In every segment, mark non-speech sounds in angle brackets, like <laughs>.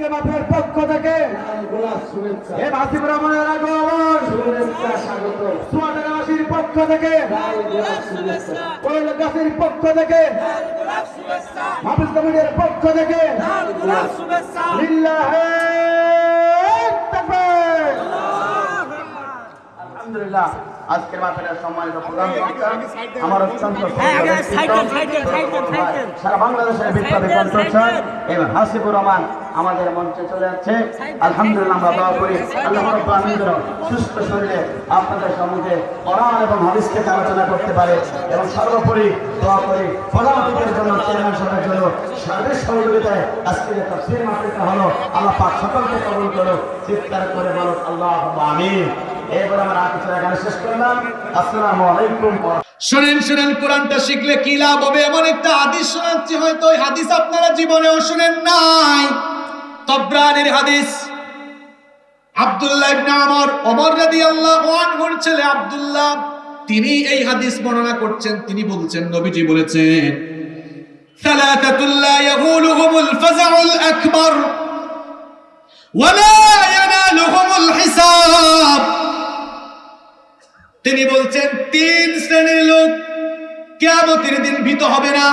আজকে মাঠের পক্ষ থেকে গোলাপ শুভেচ্ছা এ হাসিব রহমানের আগমন শুভেচ্ছা পক্ষ থেকে গোলাপ পক্ষ থেকে হাফিজ কমিটির পক্ষ থেকে আলহামদুলিল্লাহ আজকের মাঠের সম্মানিত প্রধান আমার অত্যন্ত সারা বাংলাদেশের বিখ্যাত কণ্ঠস্বর এবং হাসিবুর রহমান। আমাদের মঞ্চে চলে যাচ্ছে আলহামদুলিল্লাহ সুস্থ শরীরে আপনাদের সম্মুখে এবং আলোচনা করতে পারে। এবং সর্বোপরি দোয়া করি জন্য চেয়ারম্যান সাহেবের জন্য সার্বিক সহযোগিতায় আজকে যে মাহফিলটা হলো। আল্লাহ পাক সকলকে কবুল করো চিৎকার করে বলো আল্লাহ আমিন। এরপর আমরা শেষ করলাম। আসসালামু আলাইকুম শোনেন শোনেন, কোরআনটা শিখলে কি লাভ হবে? এমন একটা হাদিস শোনাচ্ছি, হয়তো ওই হাদিস আপনারা জীবনেও শুনেন নাই। তবরানের হাদিস আব্দুল্লাহ ইবনে আমর ওমর রাদিয়াল্লাহু আনহুর ছেলে আব্দুল্লাহ তিনি এই হাদিস বর্ণনা করছেন তিনি বলছেন নবীজি বলেছেন ثلاثة لا يغولهم الفزع الأكبر ولا ينالهم الحساب তিনি বলছেন তিন শ্রেণীর লোক কেয়ামতের দিন ভীত হবে না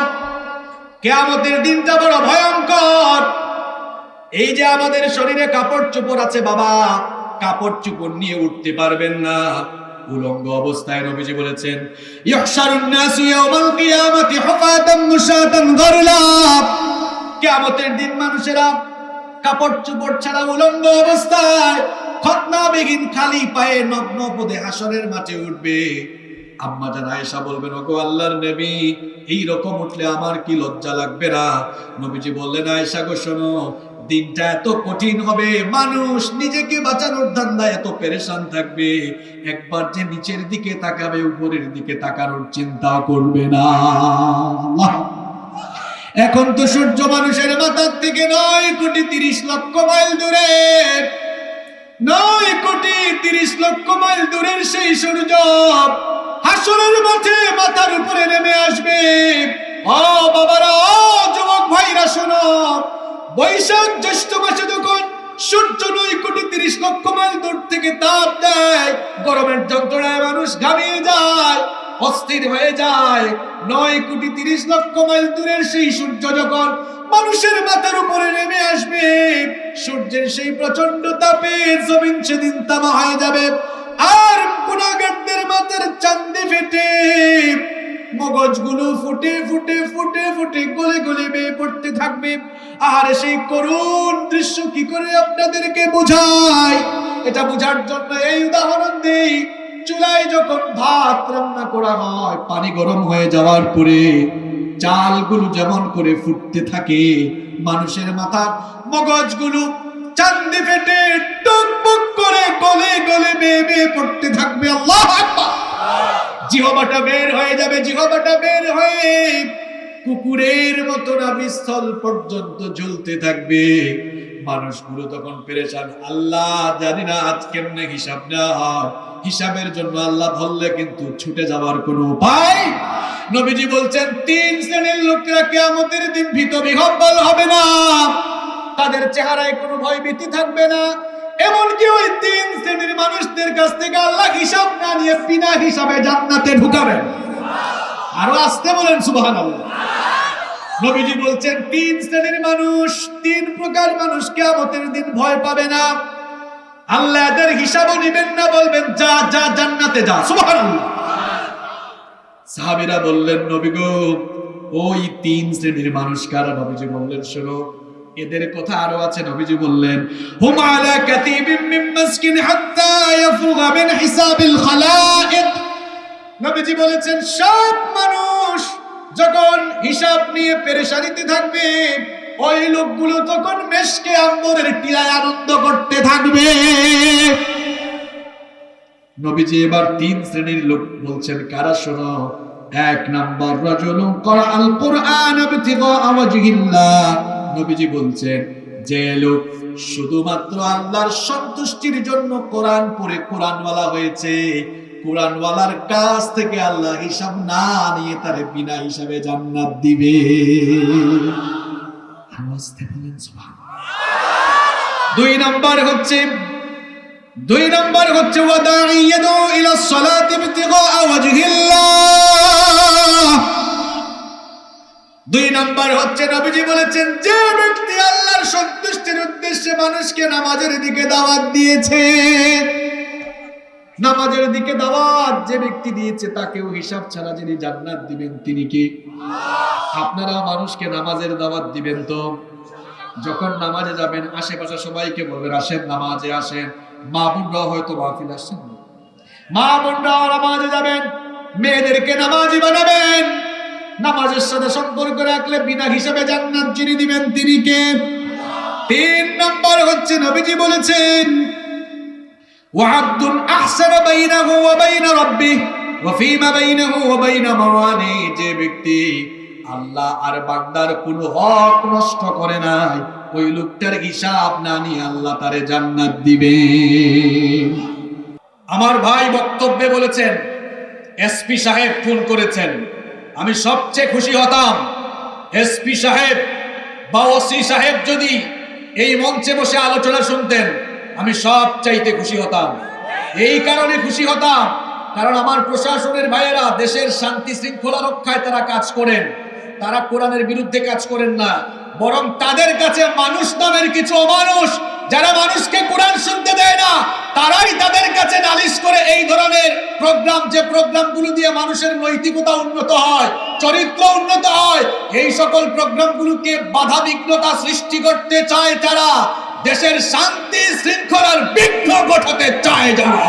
কেয়ামতের দিনটা বড় ভয়ঙ্কর এই যে আমাদের শরীরে কাপড় চোপড় আছে, বাবা, কাপড় চোপড় নিয়ে উঠতে পারবেন না। উলঙ্গ অবস্থায় নবীজি বলেছেন ইহশারুন নাসু ইয়াউমাল কিয়ামাতি হুফাতান মুশাতান গরলা। কিয়ামতের দিন মানুষেরা কাপড় চোপড় ছাড়া উলঙ্গ অবস্থায় খতনা বেগিন খালি পায়ে নগ্ন পদে হাসরের মাঠে উঠবে। আম্মা জান আয়েশা বলবেন, ওগো আল্লাহর নবী, এই রকম উঠলে আমার কি লজ্জা লাগবে না? নবীজি বললেন, আয়েশা গো শোনো দিনটা এত কঠিন হবে, মানুষ নিজেকে বাঁচানোর ধান্দায় এত পেরেশান থাকবে। একবার যে নিচের দিকে তাকাবে, উপরের দিকে তাকানোর চিন্তা করবে না। এখন তো সূর্য মানুষের মাথার থেকে নয় কোটি তিরিশ লক্ষ মাইল দূরে। নয় কোটি তিরিশ লক্ষ মাইল দূরের সেই সূর্য হাসরের মাঠে মাথার উপরে নেমে আসবে। ও বাবারা, ও যুবক ভাইরা, শোনো। বৈশাখ জ্যৈষ্ঠ মাসে যখন সূর্য নয় কোটি তিরিশ লক্ষ মাইল দূর থেকে তাপ দেয়, গরমের যন্ত্রণায় মানুষ ঘামিয়ে যায়, অস্থির হয়ে যায়। নয় কোটি তিরিশ লক্ষ মাইল দূরের সেই সূর্য যখন মানুষের মাথার উপরে নেমে আসবে, সূর্যের সেই প্রচণ্ড তাপে জমিন সেদিন তামা হয়ে যাবে। আর গুণাগারদের মাথার চান্দে ফেটে মগজগুলো ফুটে ফুটে ফুটে ফুটে গলে গলে বেয়ে পড়তে থাকবে। আর সেই করুণ দৃশ্য কি করে আপনাদেরকে বোঝায়? এটা বোঝার জন্য এই উদাহরণ দেই। চুলায় যখন ভাত রান্না করা হয়, পানি গরম হয়ে যাওয়ার পরে চালগুলো যেমন করে ফুটতে থাকে, মানুষের মাথা মগজগুলো চান্দি ফেটে টুকবুক করে গলে গলে বেয়ে বেয়ে পড়তে থাকবে। আল্লাহ আকবার! জিহবাটা বের হয়ে যাবে, জিহবাটা বের হয়ে কুকুরের মতো নাভিস্থল পর্যন্ত ঝুলতে থাকবে। মানুষগুলো তখন পেরেশান। আল্লাহ জানি না আজ কেমনে হিসাব নেওয়া হিসাবের জন্য আল্লাহ ধরলে কিন্তু ছুটে যাওয়ার কোনো উপায় নবীজি বলছেন, তিন শ্রেণির লোকেরা কেয়ামতের দিন ভীত বিহব্বল হবে না। তাদের চেহারায় কোনো ভয় ভীতি থাকবে না। এমনকি ওই তিন শ্রেণির মানুষদের কাছ থেকে আল্লাহ হিসাব না নিয়ে বিনা হিসাবে জান্নাতে ঢুকাবেন। আরও আসতে বলেন, সুবহানাল্লাহ। নবীজি বলছেন, তিন শ্রেণির মানুষ, তিন প্রকার মানুষ কেয়ামতের দিন ভয় পাবে না। আল্লাহ এদের হিসাবও নিবেন না, বলবেন, যা যা, জান্নাতে যা। সুবহানাল্লাহ। সাহাবীরা বললেন, নবী ওই তিন শ্রেণির মানুষ কারা? নবীজি বললেন, শোনো এদের কথা আরও আছে, নবীজি বললেন আলা কাতিবিম মিন মাসকিন হাত্তা মিন হিসাবিল নবীজি বলেছেন, সব মানুষ যখন হিসাব নিয়ে পেরেশানিতে থাকবে, ওই লোকগুলো তখন মেশকে আম্বরের টিলায় আনন্দ করতে থাকবে। নবীজি এবার তিন শ্রেণির লোক বলছেন, কারা শোনো, এক নাম্বার রাজুলুন করা আল কোরআন ইবতিগা নবীজি বলছেন, যে লোক শুধুমাত্র আল্লাহর সন্তুষ্টির জন্য কোরআন পড়ে কোরআনওয়ালা হয়েছে, কোরআনওয়ালার কাছ থেকে আল্লাহ হিসাব না নিয়ে তারে বিনা হিসাবে জান্নাত দিবে। দুই নাম্বার হচ্ছে, দুই নাম্বার হচ্ছে ওয়াদাইয়াদু ইলা সালাতি ইবতিগা ওয়াজহিল্লাহ। দুই নাম্বার হচ্ছে নবীজি বলেছেন, যে ব্যক্তি আল্লাহর সন্তুষ্টির উদ্দেশ্যে মানুষকে নামাজের দিকে দাওয়াত দিয়েছে, নামাজের দিকে দাওয়াত যে ব্যক্তি দিয়েছে, তাকেও হিসাব ছাড়া যিনি জান্নাত দিবেন, তিনি কি? আপনারা মানুষকে নামাজের দাওয়াত দিবেন তো? যখন নামাজে যাবেন, আশেপাশে সবাইকে বলবেন, আসেন নামাজে, আসেন। মা বোনরাও হয়তো মাহফিল আসছেন। মা বোনরাও নামাজে যাবেন, মেয়েদেরকে নামাজি বানাবেন। নামাজের সাথে সম্পর্ক রাখলে বিনা হিসাবে জান্নাত যিনি দিবেন তিনি কে? তিন নম্বর হচ্ছে নবীজি বলেছেন ওয়াহাদুন আহসান বাইনাহু ওয়া বাইনা রাব্বি ওয়া ফীমা বাইনাহু ওয়া বাইনা মাওয়ানি। যে ব্যক্তি আল্লাহ আর বান্দার কোনো হক নষ্ট করে নাই, ওই লোকটার হিসাব না নিয়ে আল্লাহ তারে জান্নাত দিবে। আমার ভাই বক্তব্যে বলেছেন, এসপি সাহেব ফোন করেছেন আমি সবচেয়ে খুশি হতাম। এসপি সাহেব বা ওসি সাহেব যদি এই মঞ্চে বসে আলোচনা শুনতেন, আমি সব চাইতে খুশি হতাম। এই কারণে খুশি হতাম, কারণ আমার প্রশাসনের ভাইয়েরা দেশের শান্তি শৃঙ্খলা রক্ষায় তারা কাজ করেন। তারা কোরআনের বিরুদ্ধে কাজ করেন না। বরং তাদের কাছে মানুষ নামের কিছু অমানুষ, যারা মানুষকে কোরআন শুনতে দেয় না, তারাই তাদের কাছে নালিশ করে এই ধরনের প্রোগ্রাম, যে প্রোগ্রামগুলো দিয়ে মানুষের নৈতিকতা উন্নত হয়, চরিত্র উন্নত হয়, এই সকল প্রোগ্রামগুলোকে বাধা বিঘ্নতা সৃষ্টি করতে চায় তারা। দেশের শান্তি শৃঙ্খলার বিঘ্ন ঘটাতে চায় যারা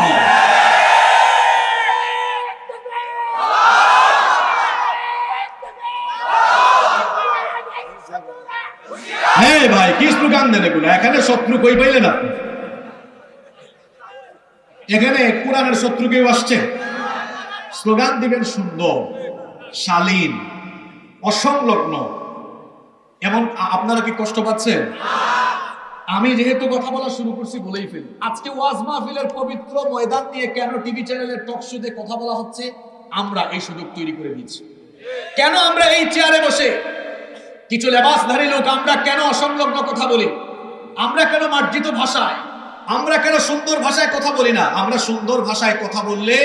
ভাই কি স্লোগান দেন এগুলো এখানে শত্রু কই পাইলেন আপনি? এখানে কোরআনের শত্রু কেউ আসছে? স্লোগান দিবেন সুন্দর, শালীন, অসংলগ্ন। এমন আপনারা কি কষ্ট পাচ্ছেন? আমি যেহেতু কথা বলা শুরু করছি বলেই ফেলি। আজকে ওয়াজ মাহফিলের পবিত্র ময়দান নিয়ে কেন টিভি চ্যানেলের টক শোতে কথা বলা হচ্ছে? আমরা এই সুযোগ তৈরি করে দিচ্ছি। কেন আমরা এই চেয়ারে বসে কিছু লেবাসধারী লোক, আমরা কেন অসংলগ্ন কথা বলি? আমরা কেন মার্জিত ভাষায়, আমরা কেন সুন্দর ভাষায় কথা বলি না? আমরা সুন্দর ভাষায় কথা বললে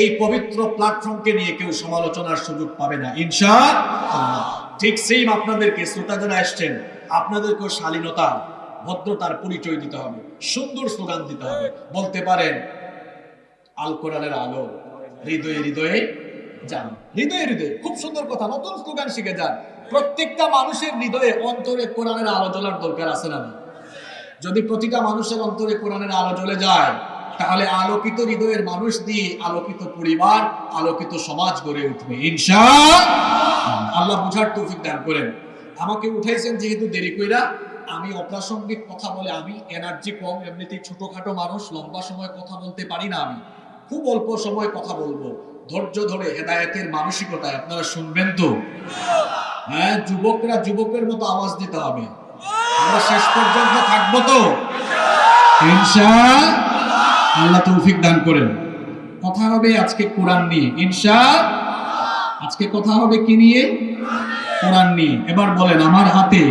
এই পবিত্র প্ল্যাটফর্মকে নিয়ে কেউ সমালোচনার সুযোগ পাবে না। ইনশা ঠিক সেম আপনাদেরকে শ্রোতা আসছেন, আপনাদেরকেও শালীনতা, ভদ্রতার পরিচয় দিতে হবে, সুন্দর স্লোগান দিতে হবে। বলতে পারেন, আল কোরআনের আলো, হৃদয়ে হৃদয়ে যান। হৃদয়ে হৃদয়ে, খুব সুন্দর কথা, নতুন স্লোগান শিখে যান। প্রত্যেকটা মানুষের হৃদয়ে অন্তরে কোরআনের আলো জ্বলার দরকার আছে না? যদি প্রতিটা মানুষের অন্তরে কোরআনের আলো জ্বলে যায়, তাহলে আলোকিত হৃদয়ের মানুষ দিয়ে আলোকিত পরিবার, আলোকিত সমাজ গড়ে উঠবে। ইনশা আল্লাহ বুঝার তৌফিক দান করেন। আমাকে উঠাইছেন যেহেতু দেরি কইরা, আমি অপ্রাসঙ্গিক কথা বলে আমি এনার্জি কম, এমনিতেই ছোটখাটো মানুষ, লম্বা সময় কথা বলতে পারি না আমি। খুব অল্প সময় কথা বলব। ধৈর্য ধরে হেদায়েতের মানসিকতায় আপনারা শুনবেন তো? হ্যাঁ যুবকরা যুবকের মতো আওয়াজ দিতে হবে। আমরা শেষ পর্যন্ত থাকব তো? আল্লাহ তৌফিক দান করেন। কথা হবে আজকে কোরআন নিয়ে। ইনশা আজকে কথা হবে কি নিয়ে? কোরআন নিয়ে। এবার বলেন, আমার হাতে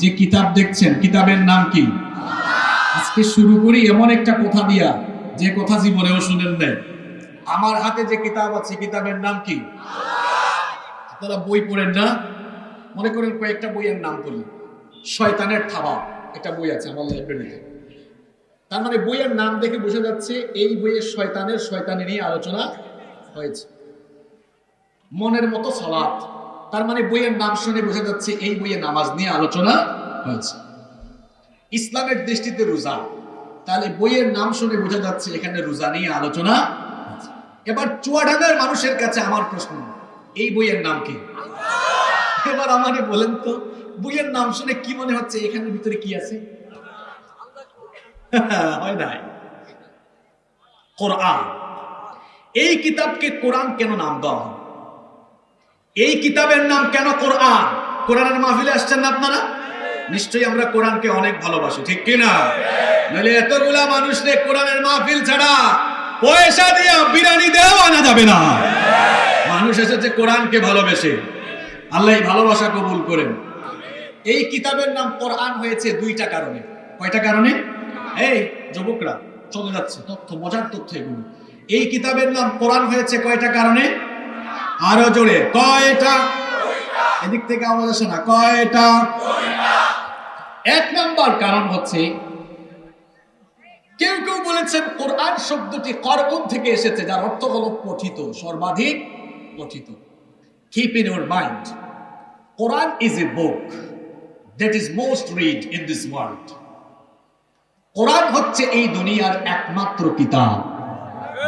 যে কিতাব দেখছেন, কিতাবের নাম কি? আজকে শুরু করি এমন একটা কথা দিয়া, যে কথা জীবনেও শুনেন নাই। আমার হাতে যে কিতাব আছে, কিতাবের নাম কি? আপনারা বই পড়েন না? মনে করেন কয়েকটা বইয়ের নাম বলি শয়তানের থাবা, একটা বই আছে আমার লাইব্রেরিতে তার মানে বইয়ের নাম দেখে বোঝা যাচ্ছে এই বইয়ের শয়তানের, শয়তানি নিয়ে আলোচনা হয়েছে। মনের মতো সলাৎ তার মানে বইয়ের নাম শুনে বোঝা যাচ্ছে এই বইয়ে নামাজ নিয়ে আলোচনা হয়েছে। ইসলামের দৃষ্টিতে রোজা। তাহলে বইয়ের নাম শুনে বোঝা যাচ্ছে এখানে রোজা নিয়ে আলোচনা এবার চুয়াডাঙ্গার মানুষের কাছে আমার প্রশ্ন, এই বইয়ের নাম কি? এবার আমাকে বলেন তো, বইয়ের নাম শুনে কি মনে হচ্ছে? এখানের ভিতরে কি আছে? <laughs> এই কিতাবকে কোরআন কেন নাম দেওয়া হয়? এই কিতাবের নাম কেন কোরআন? কোরআনের মাহফিলে আসছেন না আপনারা? নিশ্চয়ই আমরা কোরআনকে অনেক ভালোবাসি, ঠিক কি না? নাহলে এতগুলা মানুষকে কোরআনের মাহফিল ছাড়া পয়সা দিয়ে বিরিয়ানি দেওয়া আনা যাবে না। মানুষ এসেছে কোরআনকে ভালোবেসে। আল্লাহ ভালোবাসা কবুল করেন। এই কিতাবের নাম কোরআন হয়েছে দুইটা কারণে। কয়টা কারণে? এই যুবকরা, চলে যাচ্ছে, তথ্য, মজার তথ্য এগুলো। এই কিতাবের নাম কোরআন হয়েছে কয়টা কারণে? আরও জোরে, কয়টা? এদিক থেকে আওয়াজ আসে না, কয়টা? এক নম্বর কারণ হচ্ছে, কেউ কেউ বলেছেন কোরআন শব্দটি করবন থেকে এসেছে, যার অর্থ হলো পঠিত, সর্বাধিক পঠিত। Keep in your mind Quran is a book that is most read in this world Quran হচ্ছে এই দুনিয়ার একমাত্র কিতাব,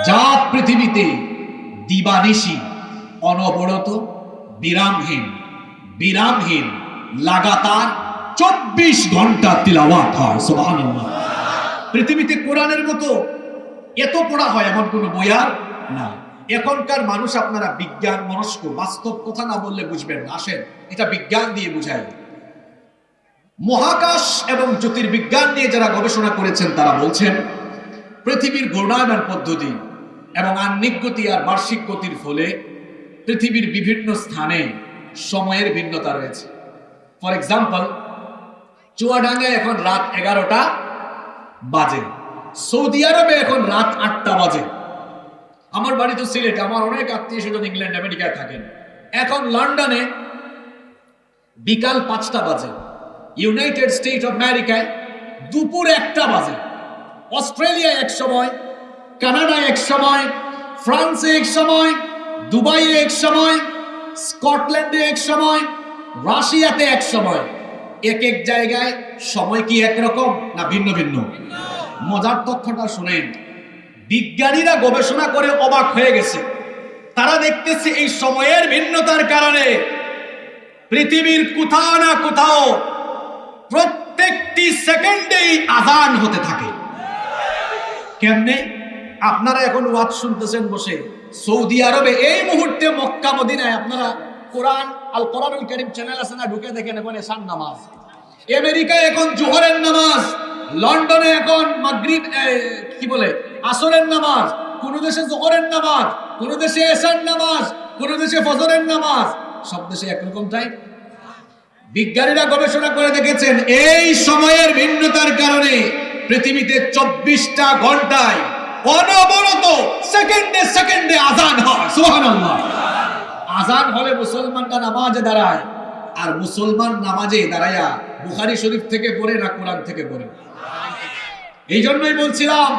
যা পৃথিবীতে দিবানিশি, অনবরত, বিরামহীন বিরামহীন, লাগাতার চব্বিশ ঘণ্টা তিলাওয়াত হয়, সুবহানাল্লাহ। পৃথিবীতে কোরআনের মতো এত পড়া হয়, এমন কোনো বই আর না এখনকার মানুষ আপনারা বিজ্ঞান, মনস্ক, বাস্তব কথা না বললে বুঝবেন আসেন, এটা বিজ্ঞান দিয়ে বুঝাই। মহাকাশ এবং জ্যোতির্বিজ্ঞান নিয়ে যারা গবেষণা করেছেন, তারা বলছেন, পৃথিবীর ঘূর্ণায়মান পদ্ধতি এবং আহ্নিক গতি আর বার্ষিক গতির ফলে পৃথিবীর বিভিন্ন স্থানে সময়ের ভিন্নতা রয়েছে। ফর এক্সাম্পল চুয়াডাঙ্গায় এখন রাত এগারোটা বাজে। সৌদি আরবে এখন রাত আটটা বাজে। আমার বাড়ি তো সিলেট, আমার অনেক আত্মীয় স্বজন ইংল্যান্ড, আমেরিকায় থাকেন। এখন লন্ডনে বিকাল পাঁচটা বাজে। ইউনাইটেড স্টেট অফ আমেরিকায় দুপুর একটা বাজে। অস্ট্রেলিয়া এক সময়, কানাডায় এক সময়, ফ্রান্সে এক সময়, দুবাইয়ে এক সময়, স্কটল্যান্ডে এক সময়, রাশিয়াতে এক সময়। এক এক জায়গায় সময় কি একরকম না ভিন্ন ভিন্ন? মজার তথ্যটা শুনেন। বিজ্ঞানীরা গবেষণা করে অবাক হয়ে গেছে। তারা দেখতেছে এই সময়ের ভিন্নতার কারণে পৃথিবীর কোথাও না কোথাও প্রত্যেকটি সেকেন্ডেই আজান হতে থাকে। কেমনে? আপনারা এখন ওয়াজ শুনতেছেন বসে। সৌদি আরবে এই মুহূর্তে মক্কা, মদিনায় আপনারা কোরআন, আল কোরআনুল করিম চ্যানেল আছে না, ঢুকে দেখেন এখন এসান নামাজ। আমেরিকায় এখন জোহরের নামাজ, লন্ডনে এখন মাগরিব কি বলে? আসরের নামাজ, কোন দেশে জোহরের নামাজ, কোন দেশে এসান নামাজ, কোন দেশে ফজরের নামাজ, সব দেশে একরকম টাইম বিজ্ঞানীরা গবেষণা করে দেখেছেন, এই সময়ের ভিন্নতার কারণে পৃথিবীতে চব্বিশটা ঘন্টায় অনবরত সেকেন্ডে সেকেন্ডে আজান হয়, সুবহানাল্লাহ। আজান হলে মুসলমানরা নামাজে দাঁড়ায়, আর মুসলমান নামাজে দাঁড়ায়া বুখারি শরীফ থেকে পড়ে না কোরআন থেকে পড়ে? এই জন্যই বলছিলাম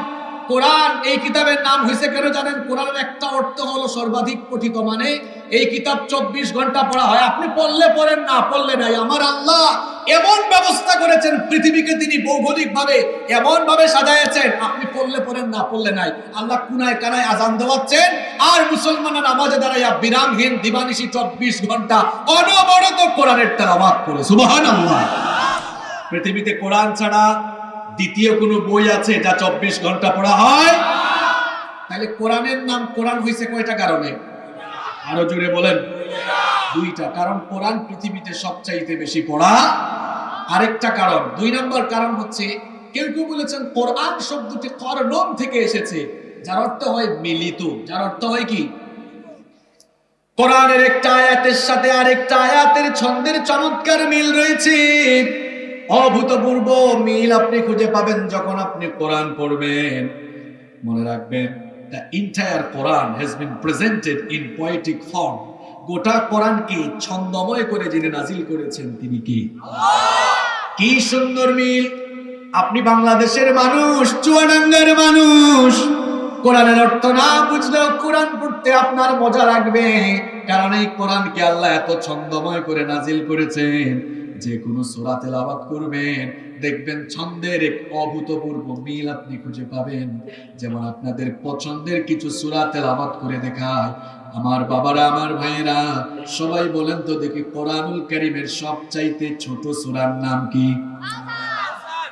কোরআন, এই কিতাবের নাম হয়েছে কেন জানেন? কোরআনের একটা অর্থ হলো সর্বাধিক পঠিত মানে এই কিতাব চব্বিশ ঘণ্টা পড়া হয়। আপনি পড়লে পড়েন, না পড়লে নাই। আমার আল্লাহ এমন ব্যবস্থা করেছেন, পৃথিবীকে তিনি ভৌগোলিক ভাবে এমন ভাবে সাজাইছেন আপনি পড়লে পড়েন, না পড়লে নাই। আল্লাহ কুনায় কানায় আজান দেওয়াচ্ছেন, আর মুসলমানের নামাজে দাঁড়াইয়া বিরামহীন দিবানিশি চব্বিশ ঘণ্টা অনবরত কোরআনের তেলাওয়াত করে। সুবহানাল্লাহ। পৃথিবীতে কোরআন ছাড়া দ্বিতীয় কোনো বই আছে যা চব্বিশ ঘণ্টা পড়া হয়? তাহলে কোরআনের নাম কোরআন হয়েছে কয়টা কারণে? আরও জুড়ে বলেন। দুইটা। কারণ কোরআন পৃথিবীতে সবচাইতে বেশি পড়া। আরেকটা কারণ। দুই নম্বর কারণ হচ্ছে, কেউ কেউ বলেছেন কোরআন শব্দটি করনম থেকে এসেছে, যার অর্থ হয় মিলিত। যার অর্থ হয় কি? কোরআনের একটা আয়াতের সাথে আরেকটা আয়াতের ছন্দের চমৎকার মিল রয়েছে। অভূতপূর্ব মিল আপনি খুঁজে পাবেন যখন আপনি কোরআন পড়বেন। মনে রাখবেন the entire Quran has been presented in poetic form গোটা কোরআনকে ছন্দময় করে যিনি নাজিল করেছেন তিনি কি? কি সুন্দর মিল! আপনি বাংলাদেশের মানুষ চুয়াডাঙ্গার মানুষ। কোরআনের অর্থ না বুঝলেও কোরআন পড়তে আপনার মজা লাগবে। কারণ এই কোরআনকে আল্লাহ এত ছন্দময় করে নাজিল করেছেন। যে কোনো সূরা তেলাওয়াত করবেন দেখবেন ছন্দের এক অভূতপূর্ব মিল আপনি খুঁজে পাবেন। যেমন আপনাদের পছন্দের কিছু সূরা তেলাওয়াত করে দেখায় আমার বাবারা আমার ভাইয়েরা সবাই বলেন তো দেখি কোরআনুল কারীমের সবচাইতে ছোট সূরার নাম কি?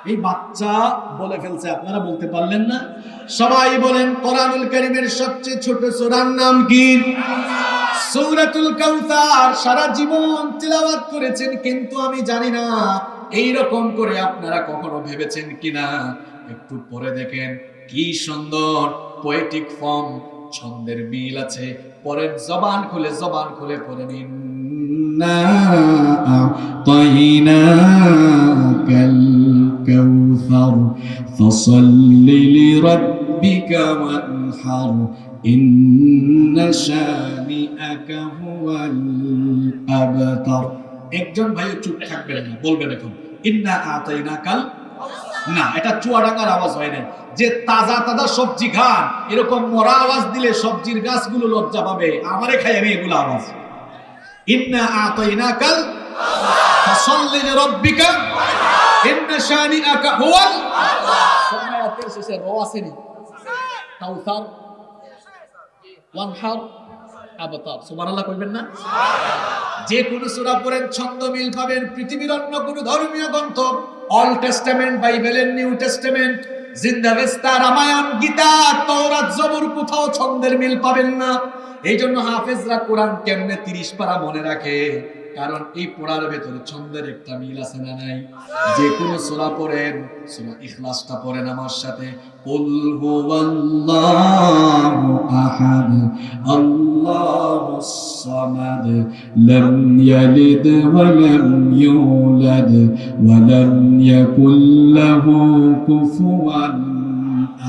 এই বাচ্চা বলে ফেলছে আপনারা বলতে পারলেন না? সবাই বলেন, কোরআনুল করিমের সবচেয়ে ছোট সোরার নাম কি? সৌরাতুল কাউসার সারা জীবন তিলাওয়াত করেছেন, কিন্তু আমি জানি না এই রকম করে আপনারা কখনো ভেবেছেন কিনা। একটু পরে দেখেন, কি সুন্দর পোয়েটিক ফর্ম ছন্দের মিল আছে। পরে জবান খুলে জবান খুলে পরে নিন। না أعطيناك الكوثر فصل لربك وانحر إن شانئك هو الأبتر একজন ভাই চুপ থাকবেন না বলবেন এখন ইন্না আতাইনা কাল না এটা চুয়াডাঙ্গার আওয়াজ হয় না যে তাজা তাজা সবজি খান এরকম মরা আওয়াজ দিলে সবজির গাছগুলো লজ্জা পাবে আমারে খাই আমি এগুলো আওয়াজ ইন্না আতাইনা কাল ফাসাল্লি লিরাব্বিকা ইন্না শানিআকা হুয়াল সমায়াতের শেষে র আসেনি কাউসার ওয়ানহার আবতার সুবহানাল্লাহ কইবেন না যে কোন সূরা পড়েন ছন্দ মিল পাবেন পৃথিবীর অন্য কোন ধর্মীয় গ্রন্থ অল টেস্টামেন্ট বাইবেলের নিউ টেস্টামেন্ট জিন্দাবেস্তা রামায়ণ গীতা তৌরাত জবুর কোথাও ছন্দের মিল পাবেন না। এই জন্য হাফেজরা কোরআন কেমনে তিরিশ পারা মনে রাখে? কারণ এই পড়ার ভেতরে ছন্দের একটা মিল আছে না নাই? যে কোনো সূরা পড়েন, সূরা ইখলাসটা পড়েন আমার সাথে। আহাদ আল্লাহুস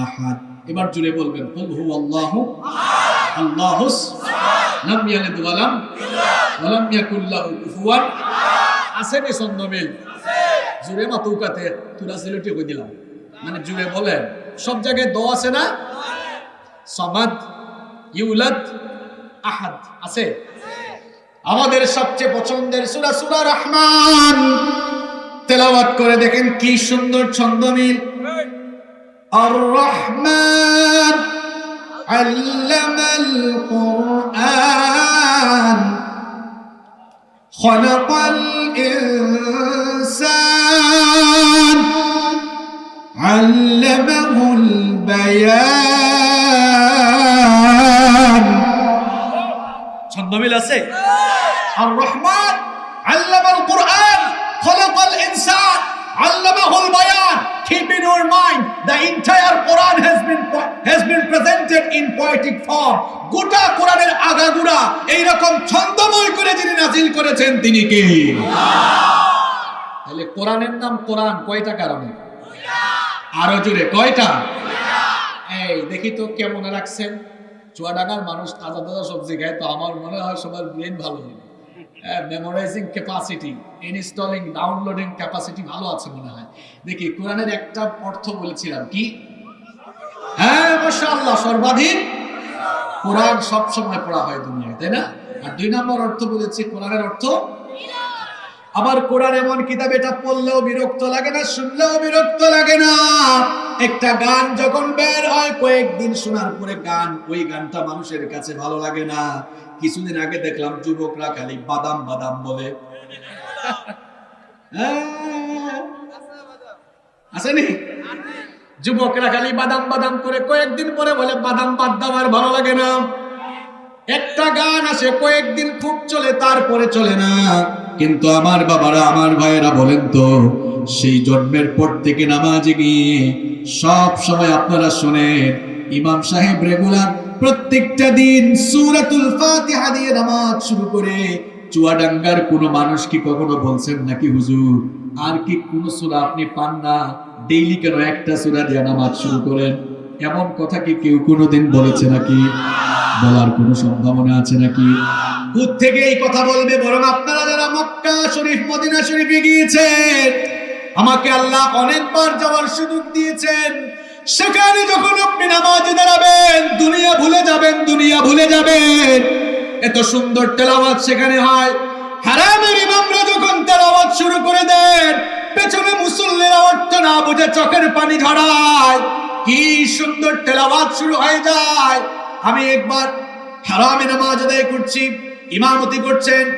আহাদ। এবার জুড়ে বলবেন, কুল হুয়াল্লাহু আল্লাহুস লাম ইয়ালিদ ওয়া লাম ওলাম ইয়াকুল্লাহ কুফুয়ান আসেনি ছন্দমিল? জুড়ে মা তৌকাতে তুরা সিলেটি কই দিলাম। মানে জুড়ে বলেন সব জায়গায় দ আছে না? সমাদ, ইউলাদ, আহাদ, আছে? আমাদের সবচেয়ে পছন্দের সুরা সুরা রহমান। তেলাওয়াত করে দেখেন কি সুন্দর ছন্দ মিল আর রহমান আল্লামাল কোরআন। خلق الإنسان علمه البيان ছন্দ মিল আছে আর রহমান আল্লামাল কোরআন The entire quran has been has been presented in poetic form. গোটা কোরআনের আগাগোড়া এই রকম ছন্দময় করে যিনি নাজিল করেছেন তিনি কে? তাহলে কোরআনের নাম কোরআন কয়টা কারণে? আরও জোরে, কয়টা? এই, দেখি তো কেমন রাখছেন। চুয়াডাঙ্গার মানুষ তাজা তাজা সবজি খায়, তো আমার মনে হয় সবার ব্রেন ভালো memorising capacity installing downloading capacity ভালো আছে মনে হয়। দেখি, কোরআনের একটা অর্থ বলেছিলাম কি? হ্যাঁ মাশাআল্লাহ, সর্বাধিক কোরআন সব সময় পড়া হয় দুনিয়ায়, তাই না? আর দুই নম্বর অর্থ বলেছি, কোরআনের অর্থ আবার কোরআন এমন কিতাব, এটা পড়লেও বিরক্ত লাগে না, শুনলেও বিরক্ত লাগে না। একটা গান যখন বের হয়, কয়েকদিন শোনার পরে গান, ওই গানটা মানুষের কাছে ভালো লাগে না। কিছুদিন আগে দেখলাম যুবকরা খালি বাদাম বাদাম বলে। হ্যাঁ। আসেনি? যুবকরা খালি বাদাম বাদাম করে কয়েকদিন পরে বলে, বাদাম বাদ দাও, আর ভালো লাগে না। একটা গান আসে, কয়েকদিন খুব চলে, তারপরে চলে না। কিন্তু আমার বাবারা, আমার ভাইয়েরা বলেন তো, সেই জন্মের পর থেকে নামাজে গিয়ে সব সময় আপনারা শোনেন, ইমাম সাহেব রেগুলার প্রত্যেকটা দিন সূরাতুল ফাতিহা দিয়ে নামাজ শুরু করে চুয়াডাঙ্গার কোনো মানুষ কি কখনো বলছেন নাকি হুজুর? আর কি কোন সূরা আপনি পান না? ডেইলি কেন একটা সূরা দিয়ে নামাজ শুরু করেন? এমন কথা কি কেউ কোনোদিন বলেছে নাকি? বলার কোনো সম্ভাবনা আছে নাকি? থেকে এই কথা বলবে বরং আপনারা যারা মক্কা শরীফ, মদিনা শরীফে গিয়েছেন, আমাকে আল্লাহ অনেকবার যাওয়ার সুযোগ দিয়েছেন। সেখানে যখন আপনি নামাজে দাঁড়াবেন, দুনিয়া ভুলে যাবেন, দুনিয়া ভুলে যাবেন। এত সুন্দর তেলাওয়াত সেখানে হয়। হারামের ইমামরা যখন তেলাওয়াত শুরু করে দেন, পেছনে মুসল্লিরা অর্থ না বুঝে চোখের পানি ঝরায়। কি সুন্দর তেলাওয়াত শুরু হয়ে যায়। আমি একবার হারামে নামাজ আদায় করছি, ইমামতি করছেন।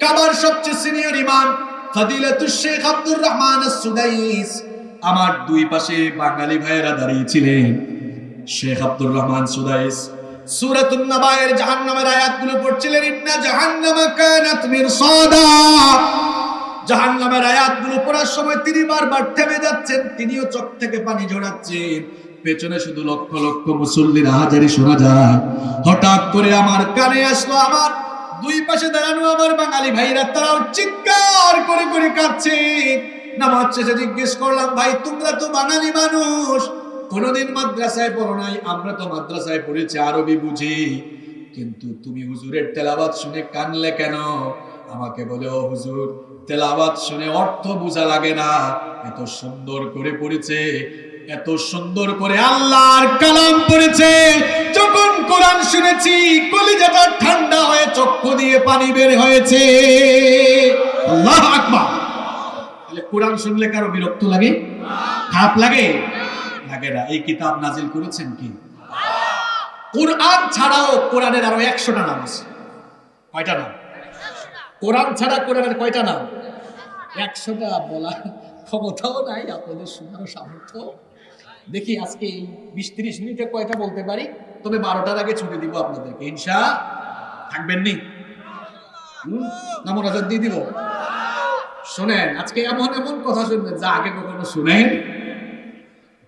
কাবার সবচেয়ে সিনিয়র ইমাম ফাদিলাতুশ শেখ আব্দুর রহমান সুদাইস আমার দুই পাশে বাঙালি ভাইয়েরা দাঁড়িয়েছিলেন শেখ আব্দুর রহমান সুদাইস, সূরাতুন নাবায়ের জাহান্নামের আয়াতগুলো পড়ছিলেন, ইন্না জাহান্নামা কানাত মিরসাদা। জাহান্নামের আয়াতগুলো পড়ার সময় তিনি বারবার থেমে যাচ্ছেন, তিনিও চোখ থেকে পানি ঝরাচ্ছেন। পেছনে শুধু লক্ষ লক্ষ মুসল্লির হাজারি শোনা যায়। হঠাৎ করে আমার কানে আসলো, আমার দুই পাশে দাঁড়ানো আমার বাঙালি ভাইরা, তারাও চিৎকার করে করে কাঁদছে। নামাজ শেষে জিজ্ঞেস করলাম, ভাই, তোমরা তো বাঙালি মানুষ। কোনোদিন মাদ্রাসায় পড়ো নাই? আমরা তো মাদ্রাসায় পড়েছি, আরবি বুঝি। কিন্তু তুমি হুজুরের তেলাবাত শুনে কানলে কেন? আমাকে বলে, ও হুজুর তেলাবাত শুনে অর্থ বোঝা লাগে না। এত সুন্দর করে পড়েছে, এত সুন্দর করে আল্লাহর কালাম পড়েছে। যখন কোরআন শুনেছি, কলিজাটা ঠান্ডা হয়ে চক্ষু দিয়ে পানি বের হয়েছে। আল্লাহ আকবার। তাহলে কোরআন শুনলে কারও বিরক্ত লাগে? খারাপ লাগে? লাগে না। এই কিতাব নাজিল করেছেন কি? কোরআন ছাড়াও কোরআনের আরও একশোটা নাম আছে। কয়টা নাম? কোরআন ছাড়া কোরআনের কয়টা নাম? একশোটা বলা ক্ষমতাও নাই, আপনাদের শোনারও সামর্থ্য। দেখি আজকে এই বিশ তিরিশ মিনিটে কয়টা বলতে পারি? তবে বারোটার আগে ছুটি দিব আপনাদেরকে। ইনশা, থাকবেন নি? হুম? না মনোযোগ দিয়ে দিব? শোনেন, আজকে এমন এমন কথা শুনবেন যা আগে কখনো শুনেন।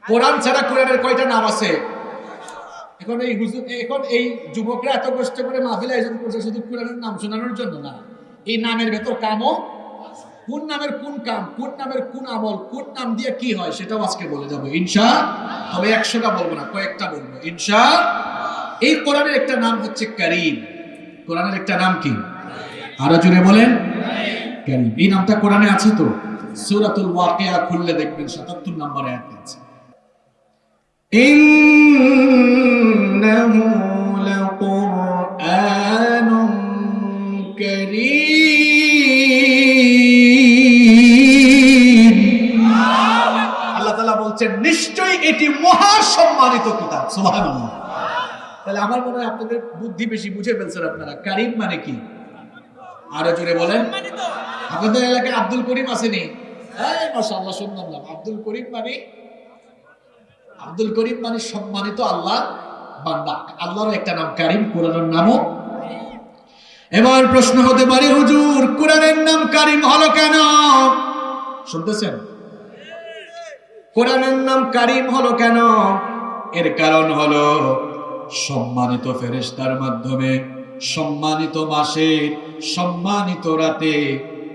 কোরআন ছাড়া কোরআনের কয়টা নাম আছে? এখন এই হুজুর, এখন এই যুবকরা এত কষ্ট করে মাহফিল আয়োজন করছে শুধু কোরআনের নাম শোনানোর জন্য না। এই নামের ভেতর কামও কোন নামের কোন কাম, কোন নামের কোন আমল, কোন নাম দিয়ে কি হয় সেটাও আজকে বলে যাব। ইনশা, তবে একশোটা বলব না, কয়েকটা বলব। ইনশা, এই কোরআনের একটা নাম হচ্ছে করিম। কোরআনের একটা নাম কি? আরও জুড়ে বলেন। কারিম এই নামটা কোরআনে আছে তো? সুরাতুল ওয়াকিয়া খুললে দেখবেন সাতাত্তর নম্বর আয়াতে আছে। ইন্নাহু আল্লাহ তাআলা বলছেন, নিশ্চয়ই এটি মহা সম্মানিত কিতাব তাহলে আমার মনে হয় আপনাদের বুদ্ধি বেশি বুঝে ফেলছেন আপনারা। কারিম মানে কি? আরও জোরে বলেন। আপনাদের এলাকায় আব্দুল করিম আসেনি মাশাআল্লাহ শুনলাম আব্দুল করিম মানে আব্দুল করিম মানে সম্মানিত আল্লাহ বান্দা। আল্লাহর একটা নাম, কারিম, কোরআনের নামও। এবার প্রশ্ন হতে পারে, হুজুর, কোরআনের নাম কারিম হলো কেন? শুনতেছেন? কোরআনের নাম কারিম হলো কেন? এর কারণ হলো সম্মানিত ফেরেস্তার মাধ্যমে, সম্মানিত মাসে, সম্মানিত রাতে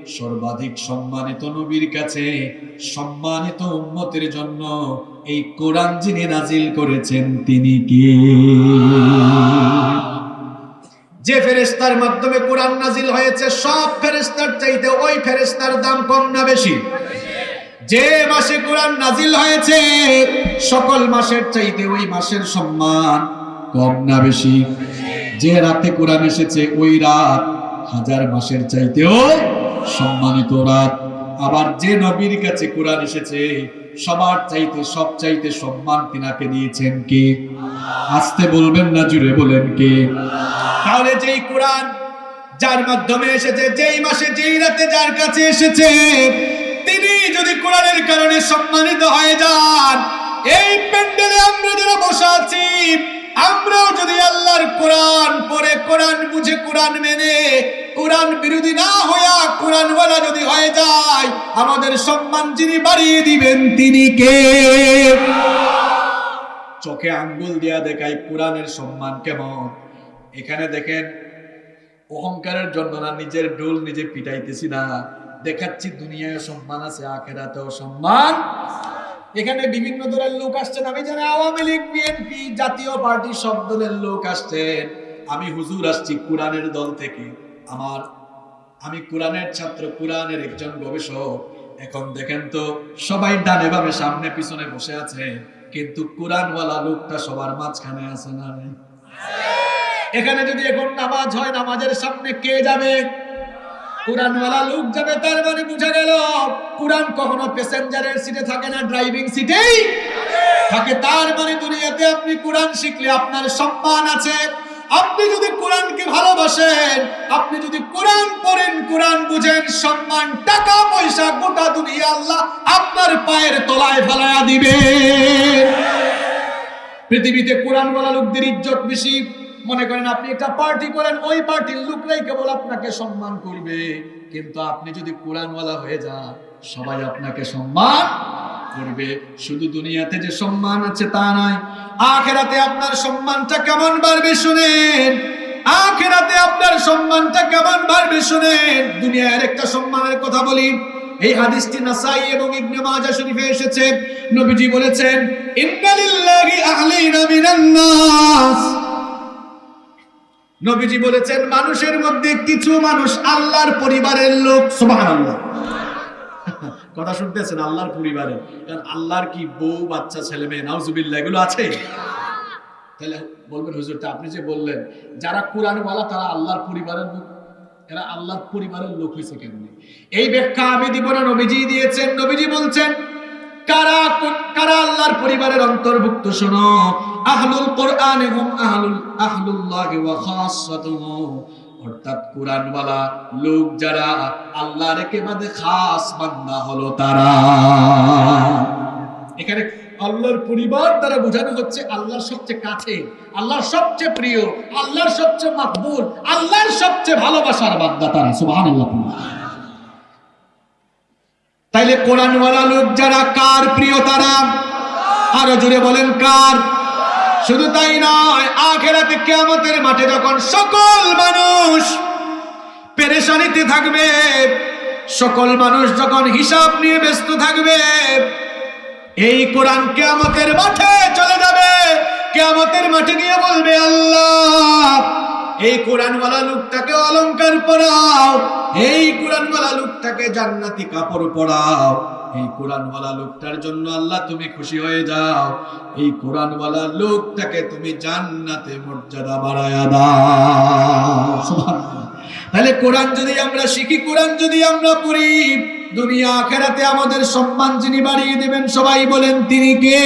সর্বাধিক সম্মানিত নবীর কাছে, সম্মানিত উম্মতের জন্য এই কোরআন যিনি নাজিল করেছেন তিনি কি? যে ফেরেশতার মাধ্যমে কোরআন নাজিল হয়েছে, সব ফেরেশতার চাইতে ওই ফেরেশতার দাম কম না বেশি? যে মাসে কোরআন নাজিল হয়েছে, সকল মাসের চাইতে ওই মাসের সম্মান কম না বেশি? যে রাতে কোরআন এসেছে, ওই রাত হাজার মাসের চাইতেও সম্মানিত রাত আবার যে নবীর কাছে কোরআন এসেছে, সবার চাইতে, সব চাইতে সম্মান তিনাকে দিয়েছেন কে? আসতে বলবেন না, জুড়ে বলেন কে? তাহলে যেই কোরআন যার মাধ্যমে এসেছে, যেই মাসে, যেই রাতে যার কাছে এসেছে, তিনি যদি কোরআনের কারণে সম্মানিত হয়ে যান, এই প্যান্ডেলে আমরা যারা বসে আছি আমরাও যদি আল্লাহর কোরআন পরে কোরআন বুঝে, কোরআন মেনে, কোরআন বিরোধী না হইয়া কোরআন ওয়ালা যদি হয়ে যায়, আমাদের সম্মান যিনি বাড়িয়ে দিবেন তিনি কে? চোখে আঙ্গুল দিয়া দেখাই কোরআনের সম্মান কেমন? এখানে দেখেন, অহংকারের জন্য না নিজের ডোল নিজে পিটাইতেছি না। দেখাচ্ছি দুনিয়ায় সম্মান আছে, আখেরাতেও সম্মান এখানে বিভিন্ন দলের লোক আসছেন। আমি জানি আওয়ামী লীগ বিএনপি জাতীয় পার্টি, সব দলের লোক আসছেন। আমি হুজুর আসছি কোরআনের দল থেকে। আমার, আমি কোরআনের ছাত্র, কোরআনের একজন গবেষক। এখন দেখেন তো, সবাই ডানে বামে সামনে পিছনে বসে আছে, কিন্তু কোরআনওয়ালা লোকটা সবার মাঝখানে আছে না এখানে যদি এখন নামাজ হয়, নামাজের সামনে কে যাবে? কোরআনওয়ালা লোক যাবে, তার মানে বুঝা গেল, কোরআন কখনো প্যাসেঞ্জারের সিটে থাকে না, ড্রাইভিং সিটেই থাকে। তার মানে দুনিয়াতে আপনি কোরআন শিখলে আপনার সম্মান আছে। আপনি যদি কোরআনকে ভালোবাসেন, আপনি যদি কোরআন পড়েন, কোরআন বুঝেন, সম্মান, টাকা, পয়সা, গোটা দুনিয়া আল্লাহ আপনার পায়ের তলায় ফেলায়া দিবে পৃথিবীতে কোরআনওয়ালা লোকদের ইজ্জত বেশি। মনে করেন আপনি একটা পার্টি করেন, ওই পার্টির লোকরাই কেবল আপনাকে সম্মান করবে। কিন্তু আপনি যদি কোরআনওয়ালা হয়ে যান, সবাই আপনাকে সম্মান করবে। শুধু দুনিয়াতে যে সম্মান আছে তা নয়, আখেরাতে আপনার সম্মানটা কেমন বাড়বে শুনেন? আখেরাতে আপনার সম্মানটা কেমন বাড়বে শুনেন? দুনিয়ার একটা সম্মানের কথা বলি। এই হাদিসটি নাসাই এবং ইবনে মাজাহ শরীফে এসেছে। নবীজি বলেছেন, ইন্নালিল্লাহি আহলিনা মিনান নাস। নবীজি বলেছেন, মানুষের মধ্যে কিছু মানুষ আল্লাহর পরিবারের লোক। সুবহানাল্লাহ। <laughs> কথা শুনতেছেন, আল্লাহর পরিবারে কারণ আল্লাহর কি বউ, বাচ্চা, ছেলে, মেয়ে, নাউজুবিল্লাহ, এগুলো আছে? তাহলে বলবেন হুজুর তা আপনি যে বললেন, যারা কোরআনওয়ালা, তারা আল্লাহর পরিবারের লোক। এরা আল্লাহর পরিবারের লোক হয়েছে কেমনি? এই ব্যাখ্যা আমি দিব না, নবীজি দিয়েছেন। নবীজি বলছেন কারা কারা আল্লাহর পরিবারের অন্তর্ভুক্ত, শোনো। আহলুল আহলুল ওয়া খাসাতুহু। অর্থাৎ কোরআনওয়ালা লোক যারা আল্লাহর একেবারে খাস বান্দা হলো তারা। এখানে আল্লাহর পরিবার দ্বারা বোঝানো হচ্ছে আল্লাহর সবচেয়ে কাছে, আল্লাহর সবচেয়ে প্রিয়, আল্লাহর সবচেয়ে মাকবুল, আল্লাহর সবচেয়ে ভালোবাসার বান্দা তারা, সুবহানাল্লাহ। তাইলে কোরআনওয়ালা লোক যারা, কার প্রিয় তারা? আরও জুড়ে বলেন, কার? শুধু তাই নয়, আখেরাতে কিয়ামতের মাঠে যখন সকল মানুষ পেরেশানিতে থাকবে, সকল মানুষ যখন হিসাব নিয়ে ব্যস্ত থাকবে, এই কোরআন কেয়ামতের মাঠে চলে যাবে। কেয়ামতের মাঠে গিয়ে বলবে, আল্লাহ এই কোরআনওয়ালা লোকটাকে অলংকার পরাও, এই কোরআনওয়ালা লোকটাকে জান্নাতি কাপড় পরাও, এই কোরআনওয়ালা লোকটার জন্য আল্লাহ তুমি খুশি হয়ে যাও, এই কোরআনওয়ালা লোকটাকে তুমি জান্নাতে মর্যাদা বাড়ায়া দাও। তাহলে কোরআন যদি আমরা শিখি, কোরআন যদি আমরা পড়ি, দুনিয়া আখেরাতে আমাদের সম্মান যিনি বাড়িয়ে দেবেন, সবাই বলেন, তিনি কে?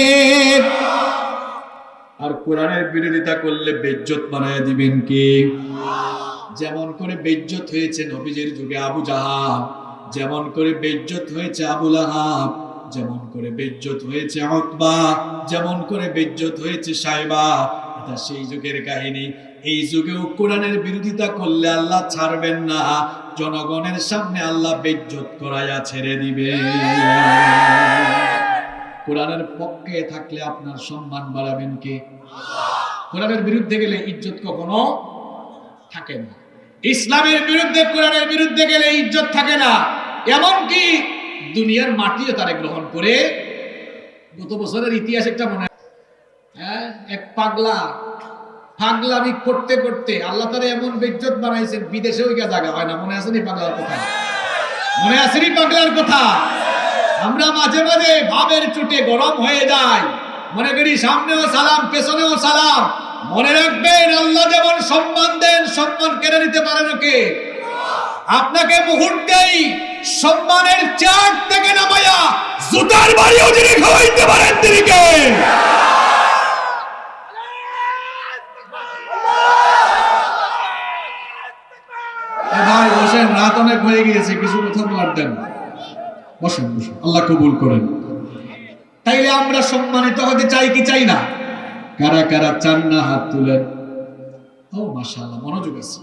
আর কোরআনের বিরোধিতা করলে বেজ্জত বানায় দিবেন কে? যেমন করে বেজ্জত হয়েছে নবীজের যুগে আবু জাহাব যেমন করে বেজ্জত হয়েছে আবুল আহাব যেমন করে বেজ্জত হয়েছে অতবা যেমন করে বেজ্জত হয়েছে সাইবা। এটা সেই যুগের কাহিনী। এই যুগেও কোরআনের বিরোধিতা করলে আল্লাহ ছাড়বেন না। জনগণের সামনে আল্লাহ বেজ্জত করাইয়া ছেড়ে দিবে। কোরআনের পক্ষে থাকলে আপনার সম্মান বাড়াবেন কে? কোরআনের বিরুদ্ধে গেলে ইজ্জত কখনো থাকে না। ইসলামের বিরুদ্ধে, কোরআনের বিরুদ্ধে গেলে ইজ্জত থাকে না। এমনকি দুনিয়ার মাটিও তারে গ্রহণ করে গত বছরের ইতিহাস একটা মনে হ্যাঁ এক পাগলা, পাগলামি করতে করতে আল্লাহ তারা এমন বেজ্জত বানাইছেন বিদেশে ওই জায়গা হয় না। মনে আছে নি পাগলার কথা? মনে আছে নি পাগলার কথা? আমরা মাঝে মাঝে ভাবের চুটে গরম হয়ে যাই। মনে করি সামনেও সালাম, পেছনেও সালাম। মনে রাখবেন, আল্লাহ যেমন সম্মান দেন, সম্মান কেড়ে নিতে পারেন ওকে আপনাকে মুহূর্তেই সম্মানের চার থেকে নামায়া জুতার বাড়িও যিনি খাওয়াইতে পারেন, তিনি কে? ভাই, বসেন, রাত অনেক হয়ে গিয়েছে, কিছু কথা বলার দেন। বসেন বসেন, আল্লাহ কবুল করেন। তাইলে আমরা সম্মানিত হতে চাই কি চাই না? কারা কারা চান না হাত তুলেন? ও, মাশাআল্লাহ, মনোযোগ আছে।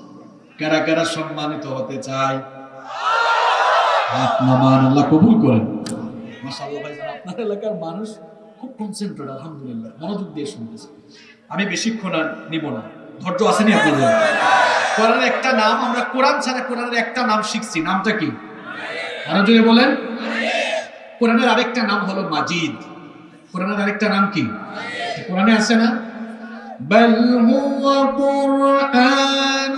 কারা কারা সম্মানিত হতে চাই হাত নামান, আল্লাহ কবুল করেন। মাশাআল্লাহ, ভাই আপনার এলাকার মানুষ, খুব কনসেন্ট্রেট আলহামদুলিল্লাহ, মনোযোগ দিয়ে শুনতেছে। আমি বেশিক্ষণ আর নিব না। ধৈর্য আসেনি আপনাদের? কোরআনের একটা নাম, আমরা কোরআন ছাড়া কোরআনের একটা নাম শিখছি। নামটা কি? আরও জোরে বলেন। কোরআনের আরেকটা নাম হলো মাজিদ। কোরআনের আরেকটা নাম কি কোরআনে আছে না بل هو قرآن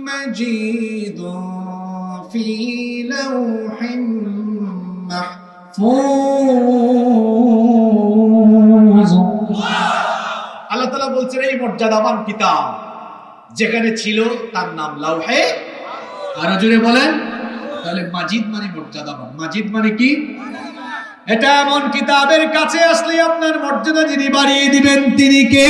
مجيد في لوح محفوظ আল্লাহ তাআলা বলছেন এই মর্যাদাবান কিতাব যেখানে ছিল তার নাম লাউহে আরো জোরে বলেন তাহলে মাজিদ মানে মর্যাদাবান মাজিদ মানে কি এটা এমন কিতাবের কাছে আসলে আপনার মর্যাদা যিনি বাড়িয়ে দিবেন, তিনি কে?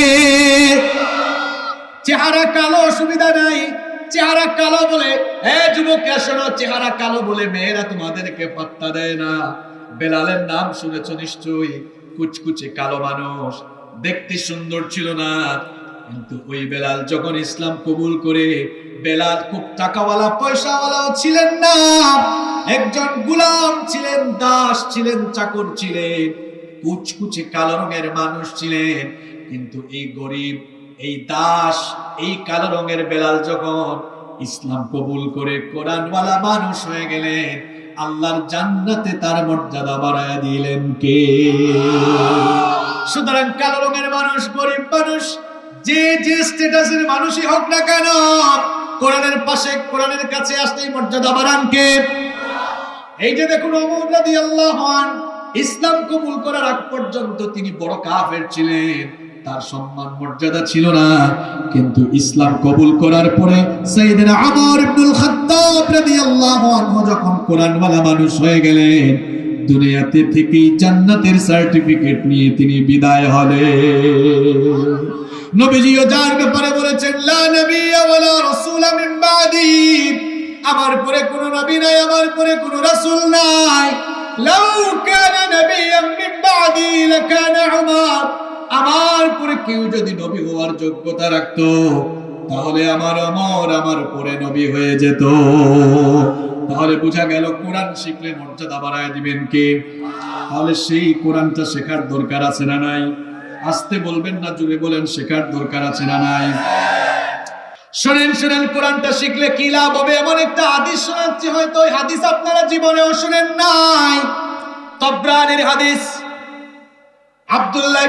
চেহারা কালো, অসুবিধা নাই। চেহারা কালো বলে এ যুবক শোনো, চেহারা কালো বলে মেয়েরা তোমাদেরকে পাত্তা দেয় না। বেলালের নাম শুনেছ নিশ্চয়ই? কুচকুচে কালো মানুষ। দেখতে সুন্দর ছিল না। কিন্তু ওই বেলাল যখন ইসলাম কবুল করে, বেলাল খুব টাকাওয়ালা, পয়সাওয়ালাও ছিলেন না। একজন গুলাম ছিলেন, দাস ছিলেন, চাকর ছিলেন, কুচকুচে কালো রঙের মানুষ ছিলেন। কিন্তু এই গরিব, এই দাস, এই কালো রঙের বেলাল যখন ইসলাম কবুল করে কোরআনওয়ালা মানুষ হয়ে গেলেন, আল্লাহর জান্নাতে তার মর্যাদা বাড়ায় দিলেন কে? সুতরাং কালো রঙের মানুষ, গরিব মানুষ যে যে স্ট্যাটাসের মানুষই হোক না কেন, কোরআনের পাশে, কোরআনের কাছে আসতেই মর্যাদা বাড়ান কে? এই যে দেখুন ওমর রাদিয়াল্লাহু আন, ইসলাম কবুল করার আগ পর্যন্ত তিনি বড় কাফের ছিলেন। তার সম্মান, মর্যাদা ছিল না। কিন্তু ইসলাম কবুল করার পরে সাইয়েদনা ওমর ইবনুল খাত্তাব রাদিয়াল্লাহু আনহু যখন কোরআনওয়ালা মানুষ হয়ে গেলেন, দুনিয়াতে থেকেই জান্নাতের সার্টিফিকেট নিয়ে তিনি বিদায় হলেন। নবীজিও যার ব্যাপারে বলেছেন, লা নবিয়্যা ওয়ালা রাসূলা মিন বাদি। আমার পরে কোন নবী নাই, আমার পরে কোন রাসূল নাই। লাউ কানা নবিয়্যাম মিন বাদি লাকানা উমর। আমার পরে কেউ যদি নবী হওয়ার যোগ্যতা রাখতো, তাহলে আমার অমর আমার পরে নবী হয়ে যেত। তাহলে বোঝা গেল কোরআন শিখলে মর্যাদা বাড়ায় দিবেন কে? তাহলে সেই কোরআনটা শেখার দরকার আছে না নাই? আসতে বলবেন না, জুড়ে বলেন শেখার দরকার আছে না নাই? শোনেন শোনেন, কোরআনটা শিখলে কি লাভ হবে? এমন একটা হাদিস শোনাচ্ছি, হয়তো ওই হাদিস আপনারা জীবনেও শোনেন নাই। তবরানের হাদিস। আব্দুল্লাহ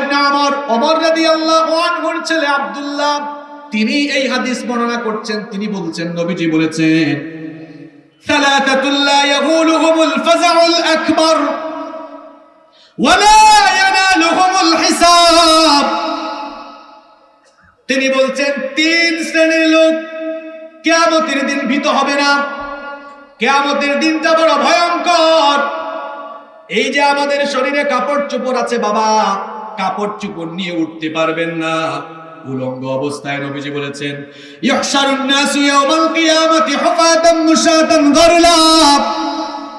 ছেলে আব্দুল্লাহ, তিনি এই হাদিস বর্ণনা করছেন। তিনি বলছেন, নবীজি বলেছেন সালাতাতুল্লাহ ইয়াগুলুহুমুল ফাজাউল আকবার। তিনি বলছেন, তিন শ্রেণির লোক কেয়ামতের দিন ভীত হবে না। কেয়ামতের দিনটা বড় ভয়ঙ্কর। এই যে আমাদের শরীরে কাপড় চোপড় আছে বাবা, কাপড় চোপড় নিয়ে উঠতে পারবেন না। উলঙ্গ অবস্থায় নবীজি বলেছেন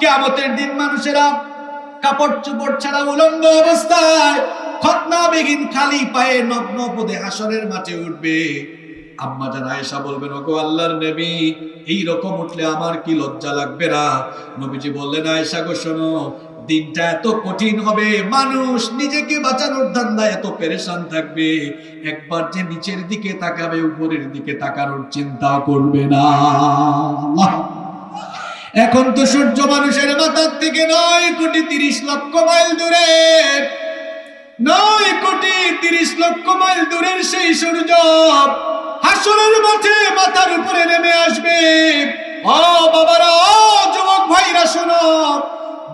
কিয়ামতের দিন মানুষেরা কাপড় চোপড় ছাড়া উলঙ্গ অবস্থায় খতনা বেগিন খালি পায়ে নগ্ন পদে হাসরের মাঠে উঠবে। আম্মা জান আয়েশা বলবেন, ওগো আল্লাহর নবী, এই রকম উঠলে আমার কি লজ্জা লাগবে না? নবীজি বললেন, আয়েশা গো, শোনো, দিনটা এত কঠিন হবে, মানুষ নিজেকে বাঁচানোর ধান্দায় এত পেরেশান থাকবে। একবার যে নিচের দিকে তাকাবে, উপরের দিকে তাকানোর চিন্তা করবে না। এখন তো সূর্য মানুষের মাথার থেকে নয় কোটি তিরিশ লক্ষ মাইল দূরে। নয় কোটি তিরিশ লক্ষ মাইল দূরের সেই সূর্য হাসুরের মাঠে মাথার উপরে নেমে আসবে। ও বাবারা, ও যুবক ভাইরা, শোনো।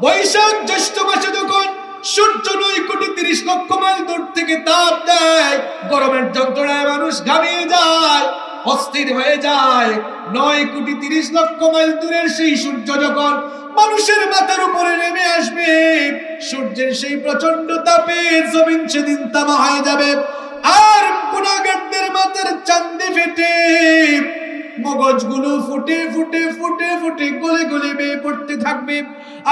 বৈশাখ জ্যৈষ্ঠ মাসে যখন সূর্য নয় কোটি তিরিশ লক্ষ মাইল দূর থেকে তাপ দেয়। গরমের যন্ত্রণায় মানুষ ঘামিয়ে যায়, অস্থির হয়ে যায়। নয় কোটি তিরিশ লক্ষ মাইল দূরের সেই সূর্য যখন মানুষের মাথার উপরে নেমে আসবে, সূর্যের সেই প্রচণ্ড তাপে জমিন সেদিন তামা হয়ে যাবে। আর গুণাগারদের মাথার চান্দে ফেটে মগজগুলো ফুটে ফুটে ফুটে ফুটে, গলে গলে বেয়ে পড়তে থাকবে।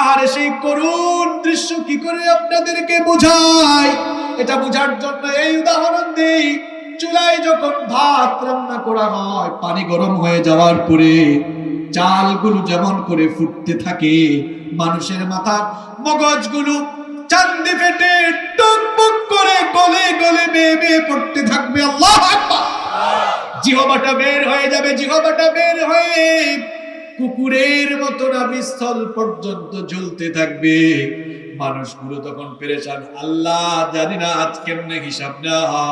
আর সেই করুণ দৃশ্য কি করে আপনাদেরকে বোঝায়? এটা বোঝার জন্য এই উদাহরণ দেই। চুলায় যখন ভাত রান্না করা হয়, পানি গরম হয়ে যাওয়ার পরে চালগুলো যেমন করে ফুটতে থাকে, মানুষের মাথা মগজগুলো চান্দি ফেটে টুকবুক করে গলে গলে বেয়ে বেয়ে পড়তে থাকবে। আল্লাহ আকবার! জিহবাটা বের হয়ে যাবে, জিহবাটা বের হয়ে কুকুরের মতো নাভিস্থল পর্যন্ত ঝুলতে থাকবে। মানুষগুলো তখন পেরেছান আল্লাহ জানি না আজ কেমনে হিসাব নেওয়া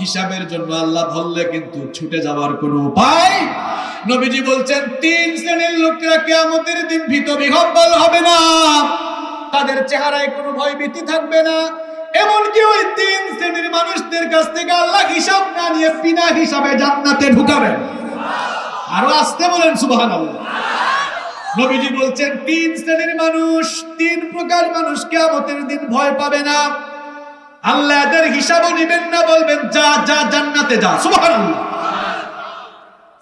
হিসাবের জন্য আল্লাহ ধরলে কিন্তু ছুটে যাওয়ার কোনো উপায় নবীজি বলছেন, তিন শ্রেণির লোকেরা কেয়ামতের দিন ভীত বিহব্বল হবে না। তাদের চেহারায় কোনো ভয় ভীতি থাকবে না। এমনকি ওই তিন শ্রেণির মানুষদের কাছ থেকে আল্লাহ হিসাব না নিয়ে বিনা হিসাবে জান্নাতে ঢুকাবেন। আরও আসতে বলেন সুবহান নবীজি বলছেন, তিন শ্রেণির মানুষ, তিন প্রকার মানুষ কেয়ামতের দিন ভয় পাবে না। আল্লাহ এদের হিসাবও নিবেন না, বলবেন, যা যা, জান্নাতে যা। সুবহানাল্লাহ।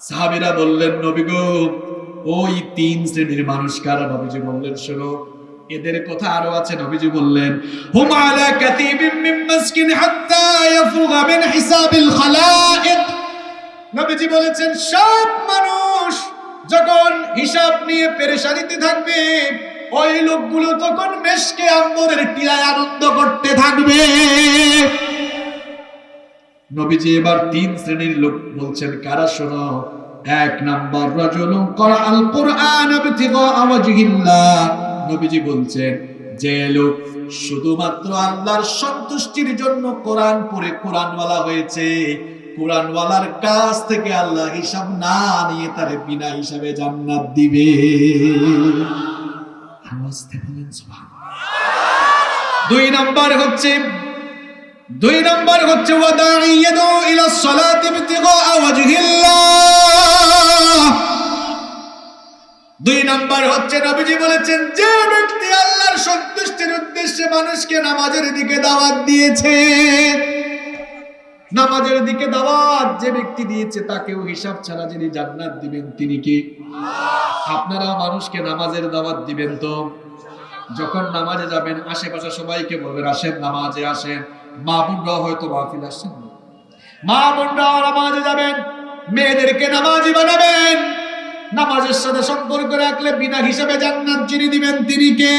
সাহাবীরা বললেন, নবী ওই তিন শ্রেণির মানুষ কারা? নবীজি বললেন, শোনো এদের কথা আরও আছে, নবীজি বললেন কাতিবিম মিন মাসকিন হাত্তা মিন হিসাবিল খালাইক। নবীজি বলেছেন, সব মানুষ যখন হিসাব নিয়ে পেরেশানিতে থাকবে, ওই লোকগুলো তখন মেশকে আম্বরের টিলায় আনন্দ করতে থাকবে। নবীজি এবার তিন শ্রেণির লোক বলছেন, কারা শোনো, এক নাম্বার রাজুলুন করা আল কোরআন ওয়াজহিল্লাহ। নবীজি বলছেন, যে লোক শুধুমাত্র আল্লাহর সন্তুষ্টির জন্য কোরআন পড়ে কোরআনওয়ালা হয়েছে, কোরআনওয়ালার কাছ থেকে আল্লাহ হিসাব না নিয়ে তারে বিনা হিসাবে জান্নাত দিবে। দুই নাম্বার হচ্ছে, দুই নাম্বার হচ্ছে ওয়াদাঈ ইয়াদউ ইলা সলাতি ইবতিগা ওয়াজহিল্লাহ দুই নাম্বার হচ্ছে নবীজি বলেছেন, যে ব্যক্তি আল্লাহর সন্তুষ্টির উদ্দেশ্যে মানুষকে নামাজের দিকে দাওয়াত দিয়েছে, নামাজের দিকে দাওয়াত যে ব্যক্তি দিয়েছে, তাকেও হিসাব ছাড়া যিনি জান্নাত দিবেন তিনি কি? আপনারা মানুষকে নামাজের দাওয়াত দিবেন তো? যখন নামাজে যাবেন, আশেপাশে সবাইকে বলবেন, আসেন নামাজে, আসেন। মা বোনরাও হয়তো মাহফিল আসছেন। মা বোনরাও নামাজে যাবেন। মেয়েদেরকে নামাজি বানাবেন। নামাজের সাথে সম্পর্ক রাখলে বিনা হিসাবে জান্নাত যিনি দিবেন তিনি কে?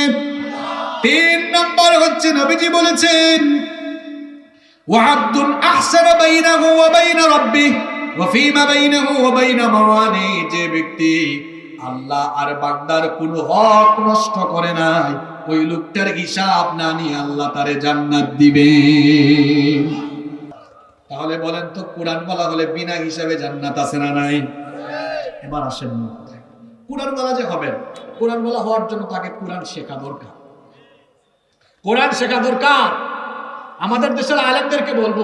তিন নম্বর হচ্ছে নবীজি বলেছেন ওয়াহাবদুন আহসানা বাইনাহু ওয়া বাইনা রাব্বিহ ওয়া ফীমা বাইনাহু ওয়া বাইনা মাওয়ানি যে ব্যক্তি আল্লাহ আর বান্দার কোনো হক নষ্ট করে নাই, ওই লোকটার হিসাব না নিয়ে আল্লাহ তারে জান্নাত দিবে। তাহলে বলেন তো, কোরআন বলা হলে বিনা হিসাবে জান্নাত আছে না নাই? এবার আসেন মূল কথায়। কোরআন বলা যে হবেন বলা হওয়ার জন্য তাকে কোরআন শেখা দরকার। কোরআন শেখা দরকার। আমাদের দেশের আলেমদেরকে বলব,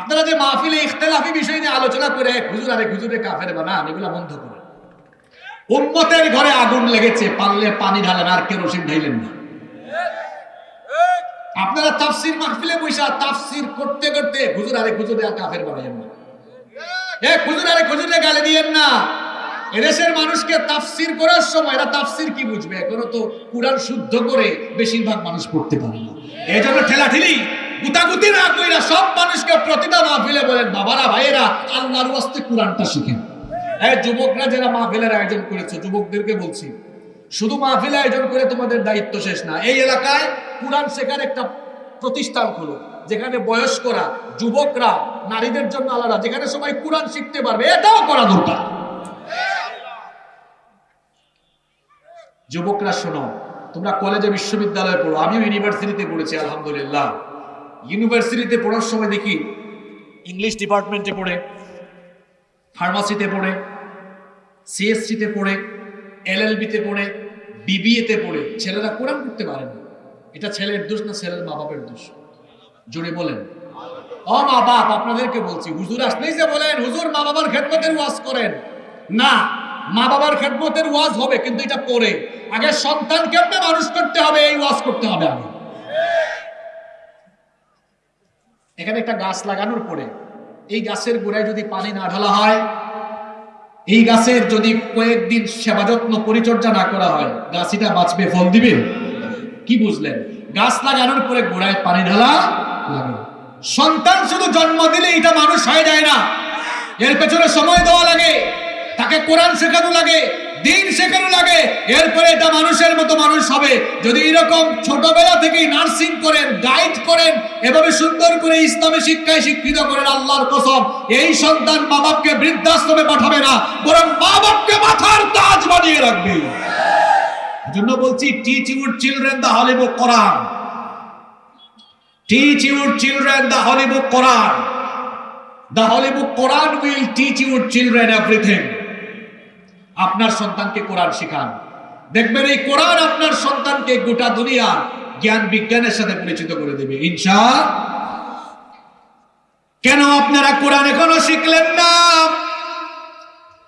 আপনারা যে মাহফিলে ইখতলাফি বিষয় নিয়ে আলোচনা করে এক হুজুর আরেক হুজুরে কাফের বানান, এগুলা বন্ধ করেন। উম্মতের ঘরে আগুন লেগেছে, পারলে পানি ঢালেন আর কেরোসিন ঢাইলেন না। আপনারা তাফসির মাহফিলে বৈশা তাফসির করতে করতে হুজুর আরেক হুজুরে আর কাফের বানাইয়েন না। এ হুজুর আরেক হুজুরে গালি দিয়েন না। এদেশের মানুষকে তাফসির করার সময় এরা তাফসির কি বুঝবে? এখনও তো কোরআন শুদ্ধ করে বেশিরভাগ মানুষ পড়তে পারে না। এই জন্য ঠেলাঠেলি, গুতাগুতি না কইরা সব মানুষকে প্রতিটা মাহফিলে বলেন, বাবারা, ভাইয়েরা, আল্লাহর ওয়াস্তে কোরআনটা শিখেন। এই যুবকরা যারা মাহফিলের আয়োজন করেছে, যুবকদেরকে বলছি, শুধু মাহফিল আয়োজন করে তোমাদের দায়িত্ব শেষ না, এই এলাকায় কোরআন শেখার একটা প্রতিষ্ঠান খুলো। যেখানে বয়স্করা, যুবকরা, নারীদের জন্য আলাদা, যেখানে সবাই কোরআন শিখতে পারবে, এটাও করা দরকার। যুবকরা শোনো, তোমরা কলেজে বিশ্ববিদ্যালয়ে পড়ো, আমিও ইউনিভার্সিটিতে পড়েছি, আলহামদুলিল্লাহ। ইউনিভার্সিটিতে পড়ার সময় দেখি, ইংলিশ ডিপার্টমেন্টে পড়ে, ফার্মাসিতে পড়ে, সিএসসিতে পড়ে, এলএলবিতে পড়ে বিবিএতে পড়ে, ছেলেরা কোরআন করতে পারে না। এটা ছেলের দোষ না ছেলের মা বাপের দোষ? জোরে বলেন। ও মা বাপ, আপনাদেরকে বলছি, হুজুর আসলেই যে বলেন, হুজুর মা বাবার খেদমতের ওয়াজ করেন। না, মা বাবার খেদমতের ওয়াজ হবে, কিন্তু এটা পরে। আগে সন্তান কেমনে মানুষ করতে হবে, এই ওয়াজ করতে হবে আগে। এখানে একটা গাছ লাগানোর পরে, এই গাছের গোড়ায় যদি পানি না ঢালা হয়, এই গাছের যদি কয়েকদিন সেবা যত্ন পরিচর্যা না করা হয়, গাছিটা বাঁচবে, ফল দিবে? কি বুঝলেন? গাছ লাগানোর পরে গোড়ায় পানি ঢালা সন্তান শুধু জন্ম দিলে এটা মানুষ হয়ে যায় না। এর পেছনে সময় দেওয়া লাগে, তাকে কোরআন শেখানো লাগে, দিন শেখানো লাগে, এরপরে এটা মানুষের মতো মানুষ হবে। যদি এরকম ছোটবেলা থেকেই নার্সিং করেন গাইড করেন, এভাবে সুন্দর করে ইসলামী শিক্ষায় শিক্ষিত করেন আল্লাহর কসম, এই সন্তান মা বাপকে বৃদ্ধাশ্রমে পাঠাবে না, বরং মা বাপকে মাথার তাজ বানিয়ে রাখবে। জন্য বলছি teach your children the holy book Quran teach your children the holy book Quran the holy book Quran will teach your children everything আপনার সন্তানকে কোরআন শেখান। দেখবেন এই কোরআন আপনার সন্তানকে গোটা দুনিয়া জ্ঞান বিজ্ঞানের সাথে পরিচিত করে দেবে। ইনশা কেন আপনারা কোরআন এখনও শিখলেন না?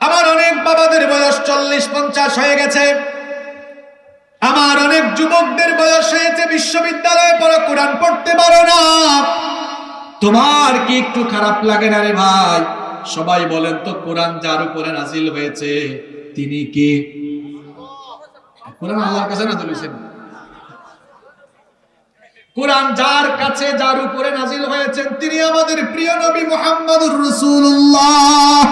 আমার অনেক বাবাদের বয়স চল্লিশ, পঞ্চাশ হয়ে গেছে। আমার অনেক যুবকদের বয়স হয়েছে, বিশ্ববিদ্যালয়ে পড়া, কোরআন পড়তে পারো না। তোমার কি একটু খারাপ লাগে না রে ভাই? সবাই বলেন তো, কোরআন যার উপরে নাজিল হয়েছে, তিনি কে? কোরআন আল্লাহর কাছে নাজিল হয়েছেন কোরআন যার কাছে যার উপরে নাজিল হয়েছেন, তিনি আমাদের প্রিয় নবী মুহাম্মদুর রাসূলুল্লাহ।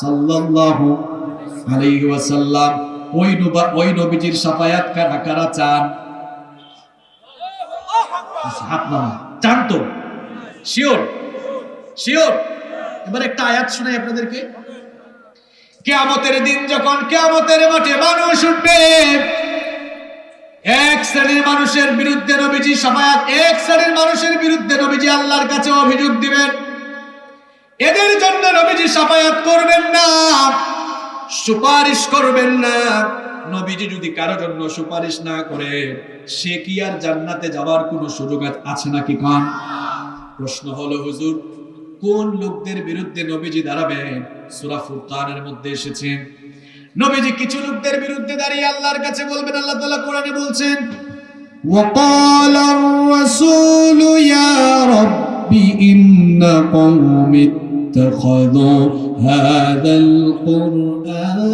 সাল্লাল্লাহু আলাইহি ওয়াসাল্লাম। ওই নবা ওই নবীজির সাফায়াত কারা কারা চান? চান তো? শিওর? শিওর? এবার একটা আয়াত শোনাই আপনাদেরকে। কেয়ামতের দিন যখন কেয়ামতের মাঠে মানুষ উঠবে, এক শ্রেণির মানুষের বিরুদ্ধে নবীজি সাফায়াত, এক শ্রেণির মানুষের বিরুদ্ধে নবীজি আল্লাহর কাছে অভিযোগ দিবেন। এদের জন্য নবীজি সাফায়াত করবেন না। সুপারিশ করবেন না নবীজি যদি কারো জন্য সুপারিশ না করে সে কি আর জান্নাতে যাওয়ার কোনো সুযোগ আ- আছে নাকি কান প্রশ্ন হলো হুজুর কোন লোকদের বিরুদ্ধে নবীজি দাঁড়াবেন সূরা ফুরকানের মধ্যে এসেছে নবীজি কিছু লোকদের বিরুদ্ধে দাঁড়িয়ে আল্লাহর কাছে বলবেন আল্লাহ তাআলা কোরআনে বলছেন وقال الرسول يا رب إن قوم اتخذوا هذا القرآن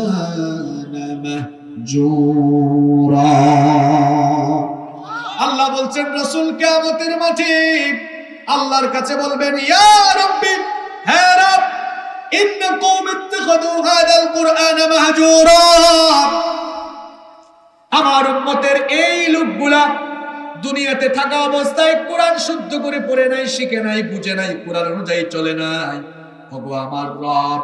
مهجورا আল্লাহ বলছেন রসুল কিয়ামতের মাঠে আল্লাহর কাছে বলবেন ইয়া রাব্বি হ্যাঁ রব ইন্ন কওম ইত্তাখাযু হাদাল কুরআন মাহজুরা আমার উম্মতের এই লোকগুলা দুনিয়াতে থাকা অবস্থায় কোরআন শুদ্ধ করে পড়ে নাই শিখে নাই বুঝে নাই কোরআন অনুযায়ী চলে নাই ওগো আমার রব।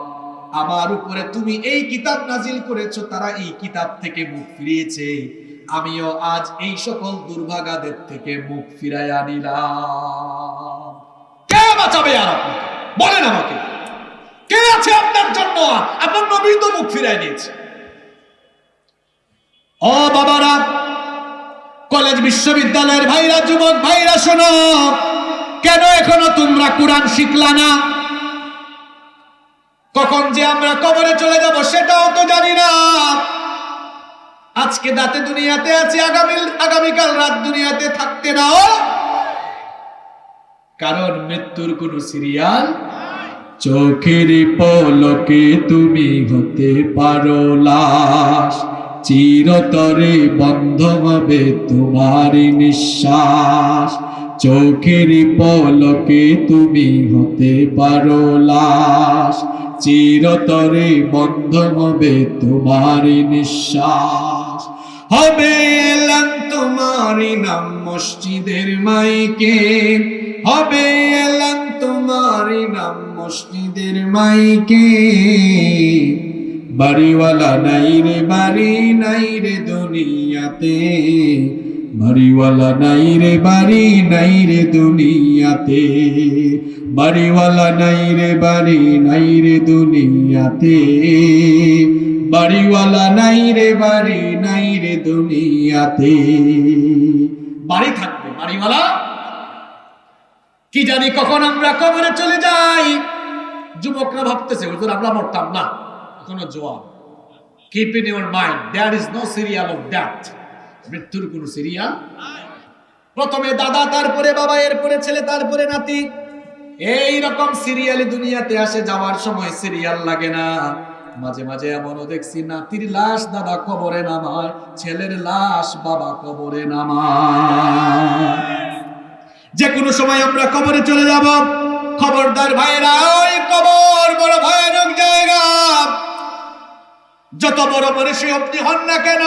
আমার উপরে তুমি এই কিতাব নাজিল করেছ, তারা এই কিতাব থেকে মুখ ফিরিয়েছে। আমিও আজ এই সকল দুর্ভাগাদের থেকে মুখ ফিরাইয়া নিলাম কে বাঁচাবে আর আপনাকে? বলেন আমাকে। কে আছে আপনার জন্য? আপনার নবী তো মুখ ফিরাই নিয়েছে। ও বাবারা, কলেজ বিশ্ববিদ্যালয়ের ভাইরা, যুবক ভাইরা, শোনো। কেন এখনও তোমরা কোরআন শিখলা না? কখন যে আমরা কবরে চলে যাব সেটাও তো জানি না। আজকে দাঁতে দুনিয়াতে আছি, আগামী, আগামীকাল রাত দুনিয়াতে থাকতে নাও কারণ মৃত্যুর কোনো সিরিয়াল চোখের পলকে তুমি হতে পারো লাশ। চিরতরে বন্ধ হবে তোমার নিঃশ্বাস। চোখের পলকে তুমি হতে পারো লাশ। চিরতরে বন্ধ হবে তোমার নিঃশ্বাস। হবে এলান তোমারই নাম মসজিদের মাইকে। হবে এলান তোমারই নাম মসজিদের মাইকে। বাড়িওয়ালা নাই রে বাড়ি, নাই রে দুনিয়াতে। বাড়িওয়ালা নাই রে বাড়ি, নাই রে দুনিয়াতে। বাড়িওয়ালা নাই রে, বাড়ি নাই রে দুনিয়াতে। বাড়িওয়ালা নাই রে, বাড়ি নাই রে দুনিয়াতে। বাড়ি থাকবে বাড়িওয়ালা। কি জানি কখন আমরা কবরে চলে যাই। যুবকরা ভাবতেছে, হুজুর, আমরা মরতাম না। এখনও জোয়ান keep in your mind there is no serial of death মৃত্যুর কোনো সিরিয়াল প্রথমে দাদা, তারপরে বাবা, এরপরে ছেলে, তারপরে নাতি। এই রকম সিরিয়ালি দুনিয়াতে আসে, যাওয়ার সময় সিরিয়াল লাগে না। মাঝে মাঝে এমনও দেখছি, নাতির লাশ দাদা কবরে নামায়, ছেলের লাশ বাবা কবরে নামায়। যে কোনো সময় আমরা কবরে চলে যাব। খবরদার ভাইরা ওই কবর বড় ভয়ানক জায়গা। যত বড় মানুষই আপনি হন না কেন,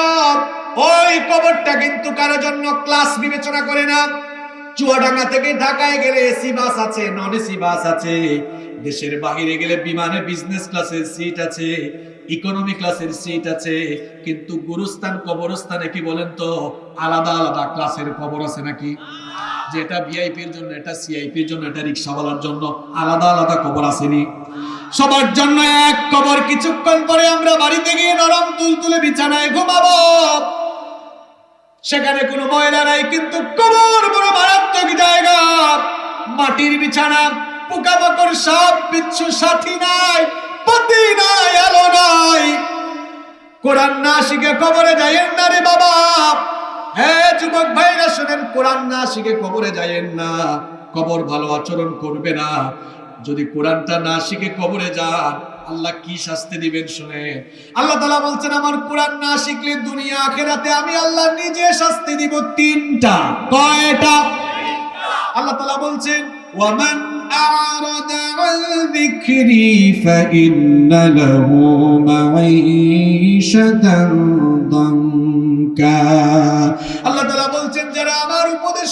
ওই কবরটা কিন্তু কারও জন্য ক্লাস বিবেচনা করে না। চুয়াডাঙ্গা থেকে ঢাকায় গেলে এসি বাস আছে, নন এসি বাস আছে। দেশের বাহিরে গেলে বিমানে বিজনেস ক্লাসের সিট আছে ইকোনমি ক্লাসের সিট আছে, কিন্তু গুরুস্থান, কবরস্থানে কি বলেন তো? আলাদা আলাদা ক্লাসের কবর আছে নাকি? যে এটা ভিআইপির জন্য, এটা সিআইপির জন্য, এটা রিক্সাওয়ালার জন্য আলাদা আলাদা কবর আসেনি। সবার জন্য এক কবর কিছুক্ষণ পরে আমরা বাড়িতে গিয়ে নরম তুলতুলে বিছানায় ঘুমাবো। সেখানে কোনো ময়লা নাই, কিন্তু কবর বড় মাটির বিছানা পোকামাকড় সাপ বিচ্ছু সাথী নাই, পতি নাই, আলো নাই। কোরআন না শিখে কবরে না রে বাবা। হ্যাঁ যুবক ভাইরা, শোনেন, কোরআন না শিখে কবরে না। কবর ভালো আচরণ করবে না। যদি কোরআনটা না শিখে কবরে যান, আল্লাহ কি শাস্তি দিবেন শুনে আল্লাহ তালা বলছেন, আমার কোরআন না শিখলে দুনিয়া, আখেরাতে আমি আল্লাহ নিজে শাস্তি দিব তিনটা। কয়টা? আল্লাহ তালা বলছেন, ওয়ামান বলছেন, যারা আমার উপদেশ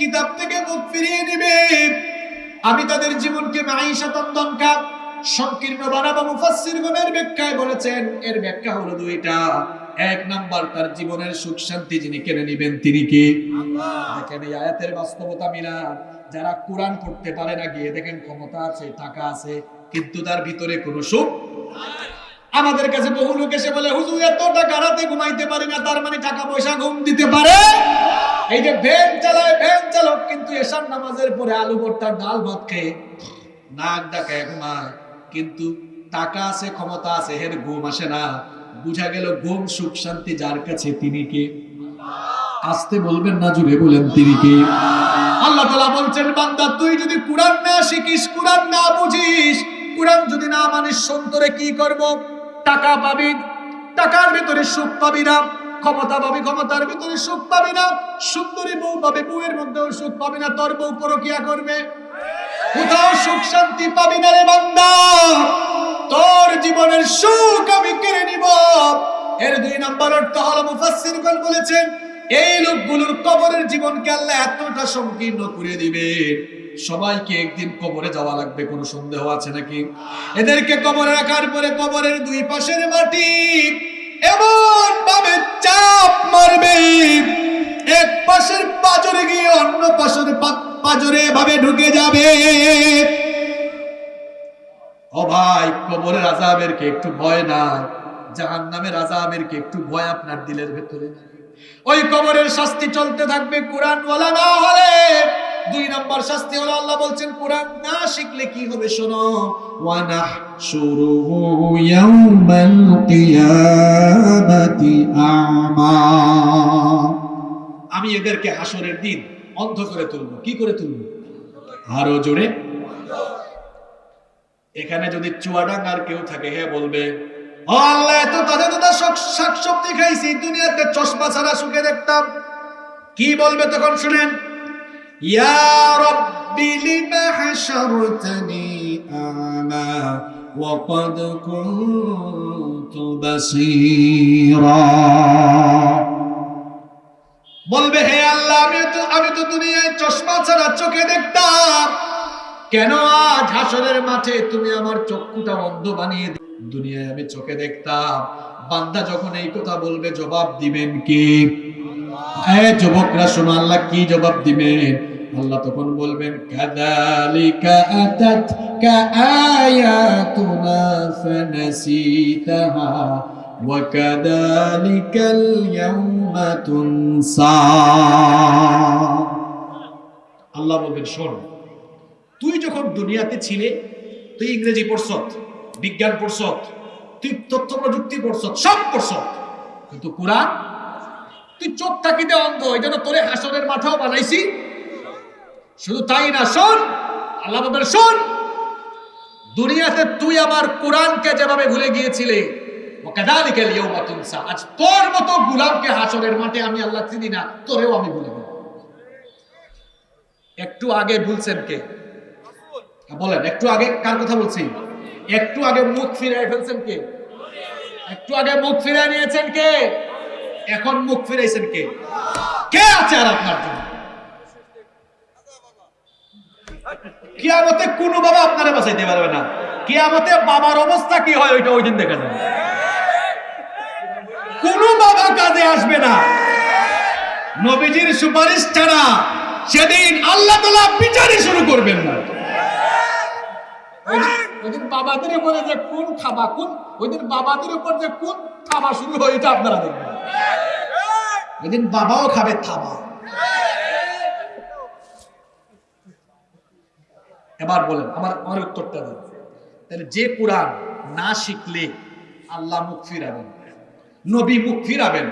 কিতাব থেকে মুখ ফিরিয়ে নেবে, আমি তাদের জীবনকে সংকীর্ণ বানাবো মুফাসসিরগণের ব্যাখ্যায় বলেছেন, এর ব্যাখ্যা হলো দুইটা। এক নাম্বার তার জীবনের সুখ শান্তি যিনি কেড়ে নেবেন তিনি কে? দেখেন এই আয়াতের বাস্তবতা মিলান যারা কোরআন পড়তে পারে না গিয়ে দেখেন ক্ষমতা আছে টাকা আছে কিন্তু তার ভিতরে কোনো সুখ আমাদের কাছে বহু লোক এসে বলে হুজুর এত টাকা রাতে ঘুমাইতে পারি না তার মানে টাকা পয়সা ঘুম দিতে পারে? এই যে ভ্যান চালায় ভ্যান চালক কিন্তু এসার নামাজের পরে আলু ভর্তার ডাল ভাত খেয়ে নাক ডাকায় ঘুমায়। কিন্তু টাকা আছে ক্ষমতা আছে হের ঘুম আসে না। বুঝা গেল ঘুম, সুখ, শান্তি যার কাছে তিনি কে? আসতে বলবেন না, জুড়ে বলেন তিনি কে? আল্লাহ তালা বলছেন, বান্দা, তুই যদি কোরআন না শিখিস, কোরআন না বুঝিস, কোরআন যদি না মানিস, সন্তরে কি করব? টাকা পাবি? টাকার ভিতরে সুখ পাবি না। ক্ষমতা পাবি, ক্ষমতার ভিতরে সুখ পাবি না। সুন্দরী বউ পাবে, বউয়ের মধ্যেও সুখ পাবি না। তোর বউ পরকিয়া করবে। কোথাও সুখ শান্তি পাবি না রে বান্দা। তোর জীবনের সুখ আমি কেড়ে নিব। এর দুই নম্বর অর্থ হলো মুফাসসিরগণ বলেছেন, এই লোকগুলোর কবরের জীবনকে আল্লাহ এতটা সংকীর্ণ করে দিবে সবাইকে একদিন কবরে যাওয়া লাগবে, কোনো সন্দেহ আছে নাকি? এদেরকে কবরে রাখার পরে কবরের দুই পাশের মাটি এমন ভাবে চাপ মারবে। এক পাশের পাজরে গিয়ে অন্য পাশের পাজরে ভাবে ঢুকে যাবে। ও ভাই কবরের আজাবের কে একটু ভয় নাই জাহান নামের আজাবের কে একটু ভয় আপনার দিলের ভেতরে ওই কবরের শাস্তি চলতে থাকবে কোরআন ওয়ালা না হলে। দুই নম্বর শাস্তি হলো আল্লাহ বলছেন, কোরআন না শিখলে কি হবে শোনো? ওয়ানা শুরুহু ইয়াউমাল কিয়ামাতি আমা। আমি এদেরকে হাসরের দিন অন্ধ করে তুলব। কি করে তুলব? আরও জোরে এখানে যদি চুয়াডাঙ্গার কেউ থাকে হ্যাঁ বলবে আল্লাহ, এত খাইছি চশমা ছাড়া সুখে দেখতাম। কি বলবে তখন শুনেন বলবে, হে আল্লাহ, আমি তো আমি তো দুনিয়ায় চশমা ছাড়া চোখে দেখতাম। কেন আজ হাসরের মাঠে তুমি আমার চক্ষুটা অন্ধ বানিয়ে দিলে? দুনিয়ায় আমি চোখে দেখতাম বান্দা যখন এই কথা বলবে জবাব দিবেন কি এ যুবকরা শোনো আল্লাহ কি জবাব দিবেন আল্লাহ তখন বলবেন কাদালিকা আতাতকা আয়াতুনা ফানাসিতাহা وكذلك اليوم تنسى আল্লাহ বলবেন শোন তুই যখন দুনিয়াতে ছিলে, তুই ইংরেজি পড়ছ, বিজ্ঞান পড়ছ, তুই তথ্য প্রযুক্তি পড়ছ, সব পড়ছ, কিন্তু কোরআন, তুই চোখ থাকিতে অন্ধ, এই জন্য তোরে হাসনের মাথাও বানাইছি শুধু তাই না, শোন, আল্লাহ শোন, দুনিয়াতে তুই আমার কোরআনকে যেভাবে ভুলে গিয়েছিলে। আজ তোর মতো গুলামকে হাসরের মাঠে আমি আল্লাহ চিনি না, তোরেও আমি ভুলে একটু আগে ভুলছেন কে বলেন, একটু আগে কার কথা বলছি? একটু আগে মুখ ফিরাই ফেলছেন কে? একটু আগে মুখ ফিরাই নিয়েছেন কে? এখন মুখ ফিরাইছেন কে? কে আছে আর আপনার জন্য? কিয়ামতে কোনো বাবা আপনারা বাঁচাইতে পারবে না। কিয়ামতে বাবার অবস্থা কি হয়, ওইটা ওই দিন দেখা যাবে। কোনো বাবা কাজে আসবে না। নবীজির সুপারিশ ছাড়া সেদিন আল্লাহ তালা বিচারই শুরু করবেন না। ওইদিন- বাবাদের উপরে যে কোন খাবা, কোন? ওইদিন বাবাদের উপর যে কোন খাবা শুরু হয়, এটা আপনারা দেখবেন। ওইদিন বাবাও খাবে থাবা। এবার বলেন, আমার আমার উত্তরটা দেন। তাহলে যে কোরআন না শিখলে আল্লাহ মুখ ফিরাবেন, নবী মুখ ফিরাবেন,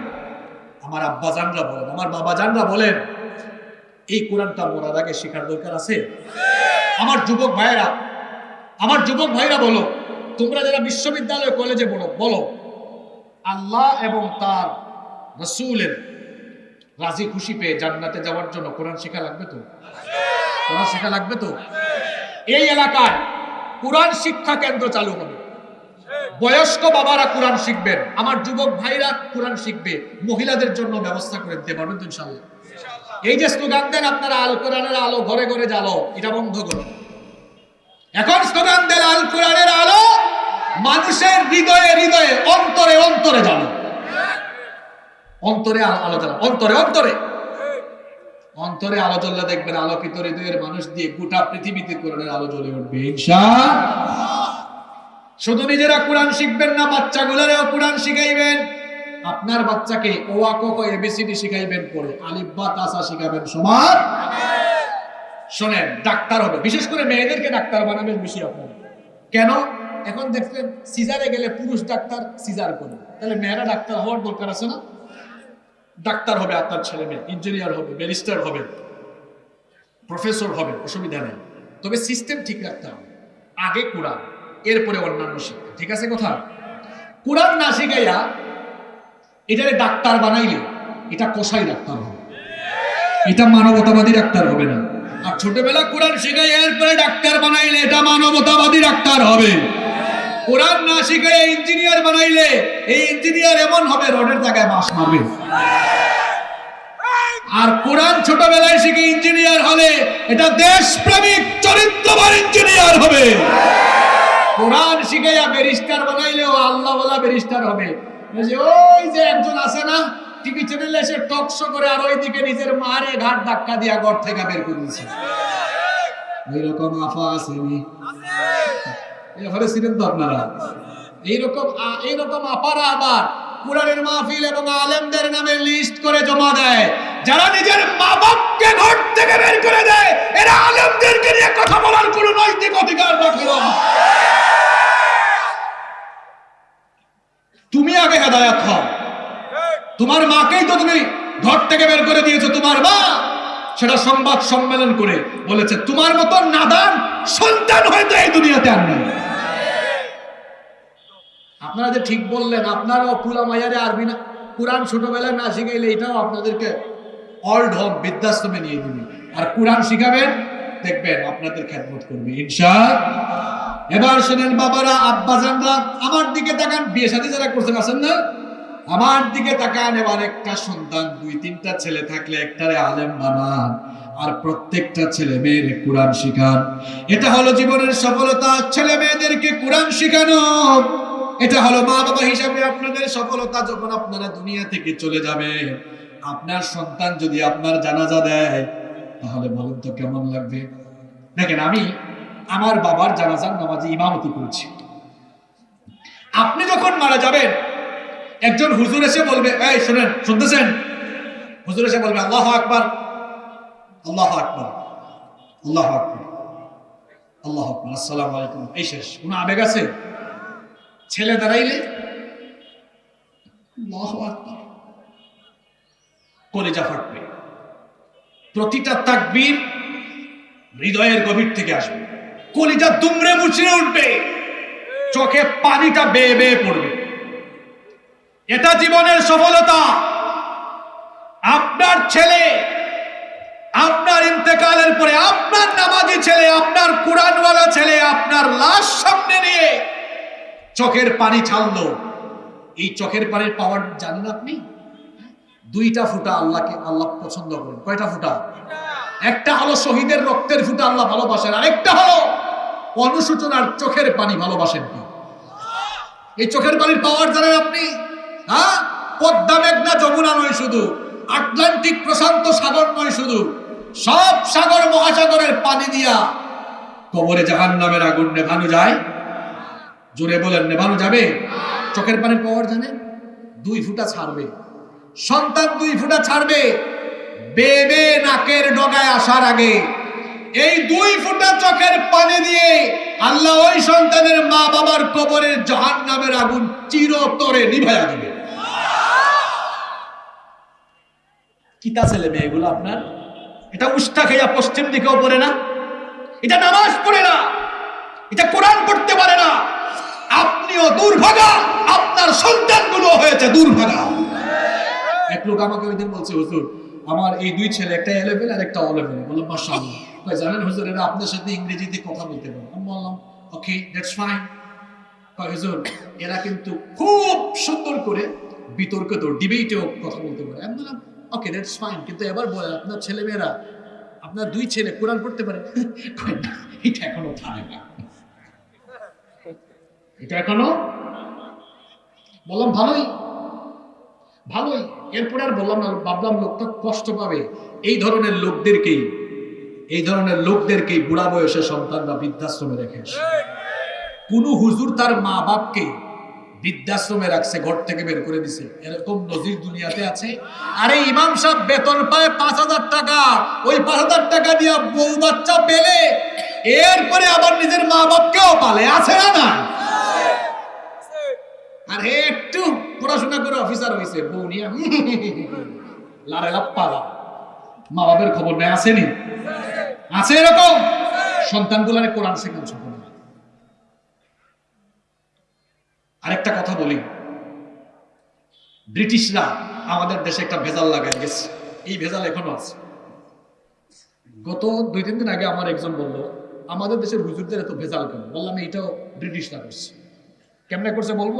আমার আব্বাজানরা বলেন, আমার বাবাজানরা বলেন, এই কোরআনটা মরার আগে শেখার দরকার আছে? আমার যুবক ভাইয়েরা আমার যুবক ভাইরা বলো, তোমরা যারা বিশ্ববিদ্যালয় কলেজে বলো বলো, আল্লাহ এবং তার রসুলের রাজি খুশি পেয়ে জান্নাতে যাওয়ার জন্য কোরআন শেখা লাগবে তো? কোরআন শেখা লাগবে তো? এই এলাকায় কোরআন শিক্ষা কেন্দ্র চালু হবে। বয়স্ক বাবারা কোরআন শিখবেন, আমার যুবক ভাইরা কোরআন শিখবে, মহিলাদের জন্য ব্যবস্থা করে দিতে পারবেন তো ইনশাল্লাহ এই যে স্লোগান দেন আপনারা, আল কোরআনের আলো ঘরে ঘরে জ্বালো এটা বন্ধ করুন এখন স্লোগান দেন আল কোরআনের আলো মানুষের হৃদয়ে হৃদয়ে, অন্তরে অন্তরে জানো। অন্তরে আলো জ্বালা অন্তরে অন্তরে। অন্তরে আলো জ্বললে দেখবেন আলোকিত হৃদয়ের মানুষ দিয়ে গোটা পৃথিবীতে কোরআনের আলো জ্বলে উঠবে শুধু নিজেরা কোরআন শিখবেন না, বাচ্চাগুলোরেও কোরআন শিখাইবেন। আপনার বাচ্চাকে ওয়া ক এবিসিডি শিখাইবেন, পরে আলিফ বা তাসা শিখাবেন, সমান? শোনেন, ডাক্তার হবে। বিশেষ করে মেয়েদেরকে ডাক্তার বানাবেন বেশি আপনারা কেন? এখন দেখবেন সিজারে গেলে পুরুষ ডাক্তার সিজার করে। তাহলে মেয়েরা ডাক্তার হওয়ার দরকার আছে না? ডাক্তার হবে আপনার ছেলে মেয়ে ইঞ্জিনিয়ার হবে ব্যারিস্টার হবে প্রফেসর হবে, অসুবিধা নেই। তবে সিস্টেম ঠিক রাখতে হবে। আগে কোরআন, এরপরে অন্যান্য শিক্ষা, ঠিক আছে কথা? কোরআন না শিখাইয়া এটারে ডাক্তার বানাইলে এটা কষাই ডাক্তার হবে। এটা মানবতাবাদী ডাক্তার হবে না। আর ছোটবেলা কোরআন শিখাই এরপরে ডাক্তার বানাইলে এটা মানবতাবাদী ডাক্তার হবে। কোরআন না শিখাই ইঞ্জিনিয়ার বানাইলে এই ইঞ্জিনিয়ার এমন হবে, রোডের জায়গায় বাস মারবে। আর কোরআন ছোটবেলায় শিখে ইঞ্জিনিয়ার হলে এটা দেশপ্রেমিক, চরিত্রবান ইঞ্জিনিয়ার হবে। কোরআন শিখাইয়া ব্যারিস্টার বানাইলেও আল্লাহ বলা ব্যারিস্টার হবে ওই যে একজন আছে না টিভি চ্যানেলে এসে টক শো করে আর ওইদিকে নিজের মারে ঘাট ধাক্কা দিয়া ঘর থেকে বের করে দিয়েছে। এইরকম আফা আসেনি এভাবে ছিলেন তো আপনারা? এইরকম এইরকম আপারা আবার কোরআনের মাহফিল এবং আলেমদের নামে লিস্ট করে জমা দেয়। যারা নিজের মা বাপকে ঘর থেকে বের করে দেয়, এরা আলেমদেরকে নিয়ে কথা বলার কোনো নৈতিক অধিকার রাখে না। তুমি আগে হেদায়াত হও। তোমার মাকেই তো তুমি ঘর থেকে বের করে দিয়েছ, তোমার মা। সেটা সংবাদ সম্মেলন করে বলেছে, তোমার মতো নাদান সন্তান হয়তো এই দুনিয়াতে আর নেই। আপনারা যে ঠিক বললেন, আপনারাও পুরা মায়ারে আরবি না, কোরআন ছোটবেলায় না শিখাইলে এটাও আপনাদেরকে অল্ড হোম বৃদ্ধাশ্রমে নিয়ে দিবে। আর কোরআন শিখাবেন, দেখবেন আপনাদের খেদমত করবে ইনশা এবার শোনেন বাবারা, আব্বাজানরা, আমার দিকে তাকান, বিয়ে সাথে যারা করছেন, আছেন না? আমার দিকে তাকান, এবার একটা সন্তান, দুই, তিনটা ছেলে থাকলে একটারে আলেম বানান আর প্রত্যেকটা ছেলে মেয়ের কোরআন শিখান। এটা হলো জীবনের সফলতা। ছেলে মেয়েদেরকে কোরআন শিখানো, এটা হলো মা বাবা হিসাবে আপনাদের সফলতা যখন আপনারা দুনিয়া থেকে চলে যাবে। আপনার সন্তান যদি আপনার জানাজা দেয়, তাহলে বলেন তো কেমন লাগবে? দেখেন, আমি আমার বাবার জানাজার নামাজে ইমামতি করছি। আপনি যখন মারা যাবেন একজন হুজুর এসে বলবে, এই শুনেন, শুনতেছেন? হুজুর এসে বলবে, আল্লাহ আকবার। আল্লাহ আকবার। আল্লাহ আকবার। আল্লাহ আকবার। আসসালাম আলাইকুম। এই শেষ। কোনো আবেগ আছে? ছেলে দাঁড়াইলে? কলেজা ফাটবে। প্রতিটা তাকবীর হৃদয়ের গভীর থেকে আসবে। কলিজা দুমড়ে মুচড়ে উঠবে। চোখে পানিটা বেয়ে বেয়ে পড়বে। এটা জীবনের সফলতা। আপনার ছেলে, আপনার ইন্তেকালের পরে আপনার নামাজি ছেলে, আপনার কোরআনওয়ালা ছেলে, আপনার লাশ সামনে নিয়ে চোখের পানি ছাড়লো। এই চোখের পানির পাওয়ার জানেন আপনি? দুইটা ফুটা আল্লাহকে, আল্লাহ পছন্দ করেন। কয়টা ফুটা? একটা হলো শহীদের রক্তের ফুটা, আল্লাহ ভালোবাসেন। আরেকটা হলো অনুসূচনার চোখের পানি ভালোবাসেন কি? এই চোখের পানির পাওয়ার জানেন আপনি? হ্যাঁ? পদ্মা মেঘনা যমুনা নয় শুধু, আটলান্টিক প্রশান্ত সাগর নয় শুধু, সব সাগর মহাসাগরের পানি দিয়া কবরে জাহান নামের আগুন নেভানো যায়। জোরে বলেন, নেভানো যাবে? চোখের পানির পাওয়ার জানে? দুই ফুটা ছাড়বে। সন্তান দুই ফুটা ছাড়বে। বেবে নাকের ডগায় আসার আগে এই দুই ফুটা চোখের পানি দিয়ে আল্লাহ ওই সন্তানের মা বাবার কবরের জাহান নামের আগুন চিরতরে নিভাইয়া দিবে। কিতা ছেলে মেয়েগুলো আপনার? এটা উষ্ঠা খাইয়া পশ্চিম দিকেও পড়ে না? এটা নামাজ পড়ে না। এটা কোরআন পড়তে পারে না। আপনিও দুর্ভাগা, আপনার সন্তানগুলো হয়েছে দুর্ভাগা। এক লোক আমাকে ওই দিন বলছে, হুজুর, আমার এই দুই ছেলে একটা এলেভেন আর একটা অলেভেন বললাম মাশাআল্লাহ। জানেন হুজুর, এরা আপনার সাথে ইংরেজিতে কথা বলতে পারে। আমি বললাম, ওকে, দ্যাটস ফাইন। হুজুর, এরা কিন্তু খুব সুন্দর করে বিতর্কিত, ডিবেটেও কথা বলতে পারে। আমি বললাম ওকে দ্যাটস ফাইন কিন্তু এবার বলে আপনার ছেলে মেয়েরা আপনার দুই ছেলে কোরআন পড়তে পারে? এটা এখনও পারে না। এটা এখনও? বললাম ভালোই। ভালোই। এরপরে আর বললাম না ভাবলাম লোকটা কষ্ট পাবে। এই ধরনের লোকদেরকেই এই ধরনের লোকদেরকেই বুড়া বয়সে সন্তান বা বৃদ্ধাশ্রমে রেখে কোন হুজুর তার মা বাপকে বৃদ্ধাশ্রমে রাখছে, ঘর থেকে বের করে দিছে। এরকম নজির দুনিয়াতে আছে। আরে ইমাম সাহেব বেতন পায় পাঁচ হাজার টাকা। ওই পাঁচ হাজার টাকা দিয়ে বউ বাচ্চা পেলে এরপরে আবার নিজের মা বাপকেও পালে। আছে না না আর একটু পড়াশোনা করে অফিসার হয়েছে বউ নিয়ে। <laughs> লারে লাপ্পা মা বাপের খবর নেই, আসেনি? আছে এরকম? সন্তানগুলারে কোরআন শেখান ছোট আরেকটা কথা বলি। ব্রিটিশরা আমাদের দেশে একটা ভেজাল লাগাই গেছে এই ভেজাল এখনও আছে। গত দুই, তিন দিন আগে আমার একজন বলল, আমাদের দেশের হুজুরদের এত ভেজাল কেন? বললাম এইটাও ব্রিটিশরা করছে। কেমনে করছে বলব?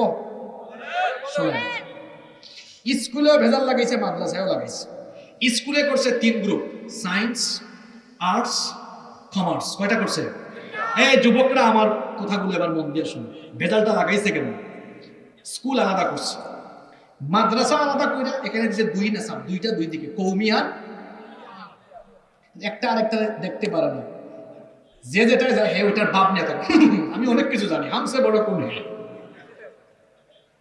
স্কুলেও ভেজাল লাগাইছে, মাদ্রাসায়ও লাগাইছে। স্কুলে করছে তিন গ্রুপ, সায়েন্স, আর্টস, কমার্স। কয়টা করছে? হ্যাঁ যুবকরা আমার কথাগুলো এবার মন দিয়ে শুনে ভেজালটা লাগাইছে কেন স্কুল আলাদা করছে। মাদ্রাসা আলাদা করে এখানে যে দুই নেশাব দুইটা দুই দিকে কৌমি আর একটা আরেকটা দেখতে পারে না। যে যেটা যায় হে, ওইটার বাপ নেতা। <laughs> আমি অনেক কিছু জানি, হামসে বড় কোন হে।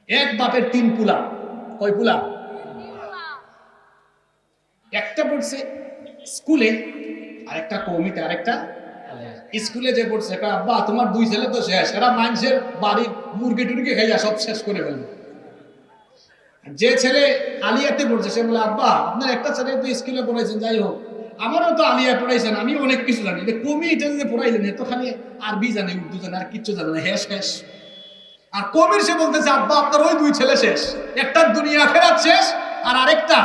এক বাপের তিন পুলা। কয় পুলা? একটা পড়ছে স্কুলে, আরেকটা কৌমিতে, আরেকটা স্কুলে যে পড়ছে আব্বা, তোমার দুই ছেলে তো শেষ, এরা মানুষের বাড়ির মুরগি টুরগি খাইয়া সব শেষ করে ফেলবে। যে ছেলে আলিয়াতে পড়ছে, সে বলে, আব্বা, আপনার একটা ছেলে তো স্কুলে পড়াইছেন, যাই হোক, আমারও তো আলিয়া পড়াইছেন, আমি অনেক কিছু জানি। কমি এটা যে পড়াইলেন এত খালি আরবি জানে, উর্দু জানে, আর কিচ্ছু জানে না হ্যাঁ শেষ। আর কমির সে বলতেছে, আব্বা, আপনার ওই দুই ছেলে শেষ, একটা দুনিয়া ফেরাত শেষ, আর আরেকটা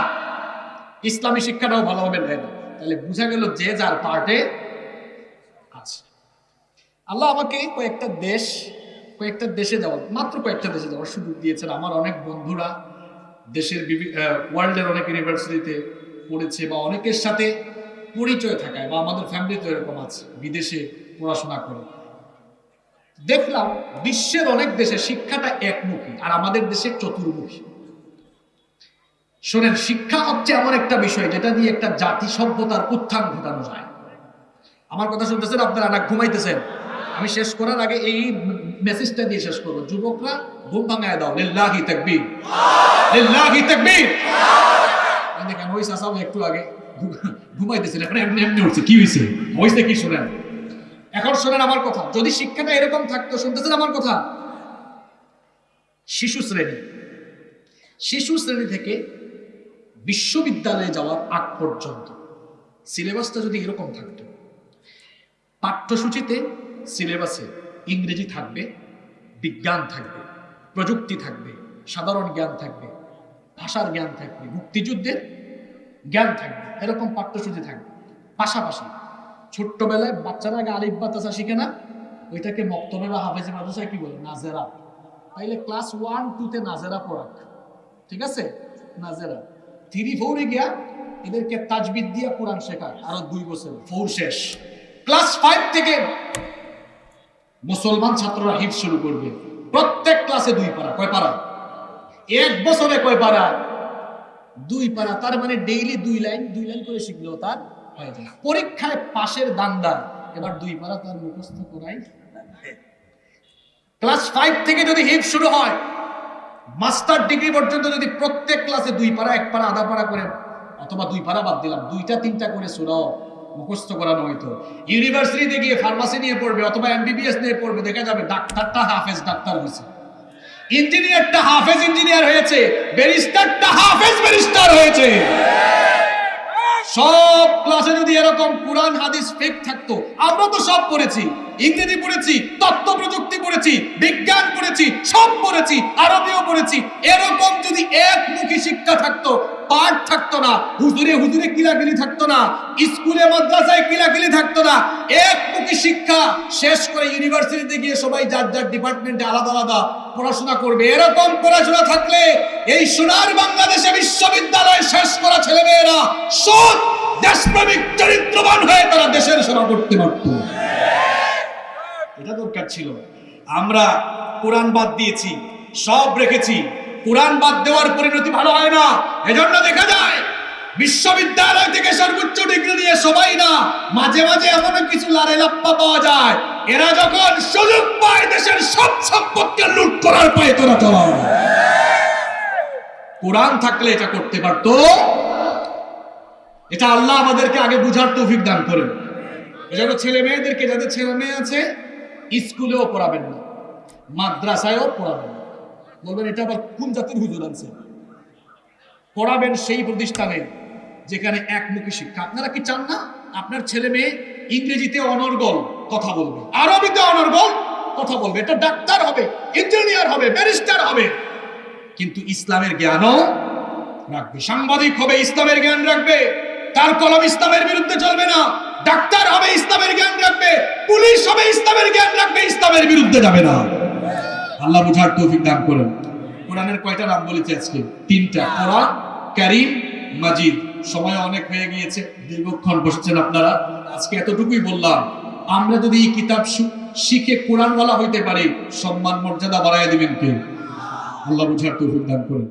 ইসলামী শিক্ষাটাও ভালোভাবে নেয় না। তাহলে বোঝা গেল যে যার পার্টে আল্লাহ আমাকে কয়েকটা দেশ, কয়েকটা দেশে যাওয়ার মাত্র কয়েকটা দেশে যাওয়ার সুযোগ দিয়েছেন। আমার অনেক বন্ধুরা দেশের ওয়ার্ল্ডের অনেক ইউনিভার্সিটিতে পড়েছে বা অনেকের সাথে পরিচয় থাকায় বা আমাদের ফ্যামিলিতে এরকম আছে, বিদেশে পড়াশোনা করে। দেখলাম বিশ্বের অনেক দেশে শিক্ষাটা একমুখী আর আমাদের দেশে চতুর্মুখী। শোনেন, শিক্ষা হচ্ছে এমন একটা বিষয় যেটা দিয়ে একটা জাতি সভ্যতার উত্থান ঘটানো যায়। আমার কথা শুনতেছেন, আপনারা না ঘুমাইতেছেন? আমি শেষ করার আগে এই মেসেজটা দিয়ে শেষ করব। যুবকরা, ঘুম ভাঙায় দাও। লিল্লাহি তাকবীর। লিল্লাহি তাকবীর। এই দেখেন, ওই চাচাও একটু আগে ঘুমাইতেছিল। এখন এমনি এমনি উঠছে। কি হয়েছে হয়েছে কি শুনেন? এখন শোনেন আমার কথা। যদি শিক্ষাটা এরকম থাকতো, শুনতেছেন আমার কথা? শিশু শ্রেণি। শিশু শ্রেণি থেকে বিশ্ববিদ্যালয়ে যাওয়ার আগ পর্যন্ত সিলেবাসটা যদি এরকম থাকতো, পাঠ্যসূচিতে সিলেবাসে ইংরেজি থাকবে, বিজ্ঞান থাকবে, প্রযুক্তি থাকবে, সাধারণ জ্ঞান থাকবে, ভাষার জ্ঞান থাকবে, মুক্তিযুদ্ধের জ্ঞান থাকবে, এরকম পাঠ্যসূচি থাকবে। পাশাপাশি ছোট্টবেলায় বাচ্চারা আগে আলিফ বাতাসা শিখে না? ওইটাকে মক্তবে বা হাফেজে কি বলে? নাজেরা। তাইলে ক্লাস ওয়ান, টুতে নাজেরা পড়াক। ঠিক আছে? নাজেরা। থ্রি ফোরে গিয়া এদেরকে তাজবিদ দিয়া কোরআন শেখা আরও দুই বছর। ফোর শেষ। ক্লাস ফাইভ থেকে মুসলমান ছাত্ররা হিফ শুরু করবে। প্রত্যেক ক্লাসে দুই পারা কয় পারা এক বছরে কয় পারা দুই পারা তার মানে ডেইলি দুই লাইন দুই লাইন করে শিখলেও তার হয়ে যায় পরীক্ষায় পাশের দান্দা এবার দুই পারা তার মুখস্থ করাই ক্লাস ফাইভ থেকে যদি হিপ শুরু হয় মাস্টার ডিগ্রি পর্যন্ত যদি প্রত্যেক ক্লাসে দুই পারা এক পারা আধা পারা করে অথবা দুই পারা বাদ দিলাম, দুইটা, তিনটা করে সুরাও মুখস্থ করানো হইতো। ইউনিভার্সিটিতে গিয়ে ফার্মাসি নিয়ে পড়বে অথবা এমবিবিএস নিয়ে পড়বে, দেখা যাবে ডাক্তারটা হাফেজ ডাক্তার হয়েছে। ইঞ্জিনিয়ারটা হাফেজ ইঞ্জিনিয়ার হয়েছে ব্যারিস্টারটা হাফেজ ব্যারিস্টার হয়েছে। সব ক্লাসে যদি এরকম কোরআন হাদিস ফেক থাকতো, আমরা তো সব পড়েছি। ইংরেজি পড়েছি তথ্য প্রযুক্তি পড়েছি, বিজ্ঞান পড়েছি, সব পড়েছি, আরবিও পড়েছি। এরকম যদি একমুখী শিক্ষা থাকতো পাঠ থাকতো না, হুজুরে হুজুরে কিলাকিলি থাকতো না, স্কুলে, মাদ্রাসায় কিলাকিলি থাকতো না। এক একমুখী শিক্ষা শেষ করে ইউনিভার্সিটিতে গিয়ে সবাই যার যার ডিপার্টমেন্টে আলাদা আলাদা পড়াশোনা করবে। এরকম পড়াশোনা থাকলে এই সোনার বাংলাদেশে বিশ্ববিদ্যালয় শেষ করা ছেলেমেয়েরা সৎ দেশপ্রেমিক, চরিত্রবান হয়ে তারা দেশের সেবা করতে পারত এটা দরকার ছিল। আমরা কোরআন বাদ দিয়েছি, সব রেখেছি। কোরআন বাদ দেওয়ার পরিণতি ভালো হয় না। এজন্য দেখা যায়, বিশ্ববিদ্যালয় থেকে সর্বোচ্চ ডিগ্রি নিয়ে সবাই না, মাঝে মাঝে এমন কিছু লারে লাপ্পা পাওয়া যায়। এরা যখন সুযোগ পায় দেশের সব সম্পত্তি লুট করার পায় তোরা চলাও কোরআন থাকলে এটা করতে পারতো। এটা আল্লাহ আমাদেরকে আগে বুঝার তৌফিক দান করেন। এজন্য ছেলে মেয়েদেরকে, যাদের ছেলে মেয়ে আছে, স্কুলেও পড়াবেন না, মাদ্রাসায়ও পড়াবেন না। বলবেন, এটা আবার কোন জাতির হুজুর আছে পড়াবেন সেই প্রতিষ্ঠানে যেখানে একমুখী শিক্ষা। আপনারা কি চান না? আপনার ছেলে মেয়ে ইংরেজিতে অনর্গল কথা বলবে, আরবিতে অনর্গল কথা বলবে। এটা ডাক্তার হবে, ইঞ্জিনিয়ার হবে, ব্যারিস্টার হবে। কিন্তু ইসলামের জ্ঞানও রাখবে। সাংবাদিক হবে, ইসলামের জ্ঞান রাখবে। তার কলম ইসলামের বিরুদ্ধে চলবে না। ডাক্তার হবে, ইসলামের জ্ঞান রাখবে। পুলিশ হবে, ইসলামের জ্ঞান রাখবে, ইসলামের বিরুদ্ধে যাবে না। আল্লাহ বুঝার তৌফিক দান করেন। কোরআনের কয়টা নাম বলেছে আজকে? তিনটা। কোরআন, কারিম, মাজিদ। সময় অনেক হয়ে গিয়েছে, দীর্ঘক্ষণ বসছেন আপনারা। আজকে এতটুকুই বললাম, আমরা যদি এই কিতাব শিখে কোরআনওয়ালা হইতে পারি, সম্মান মর্যাদা বাড়ায় দিবেন কে? আল্লাহ বুঝার তৌফিক দান করেন।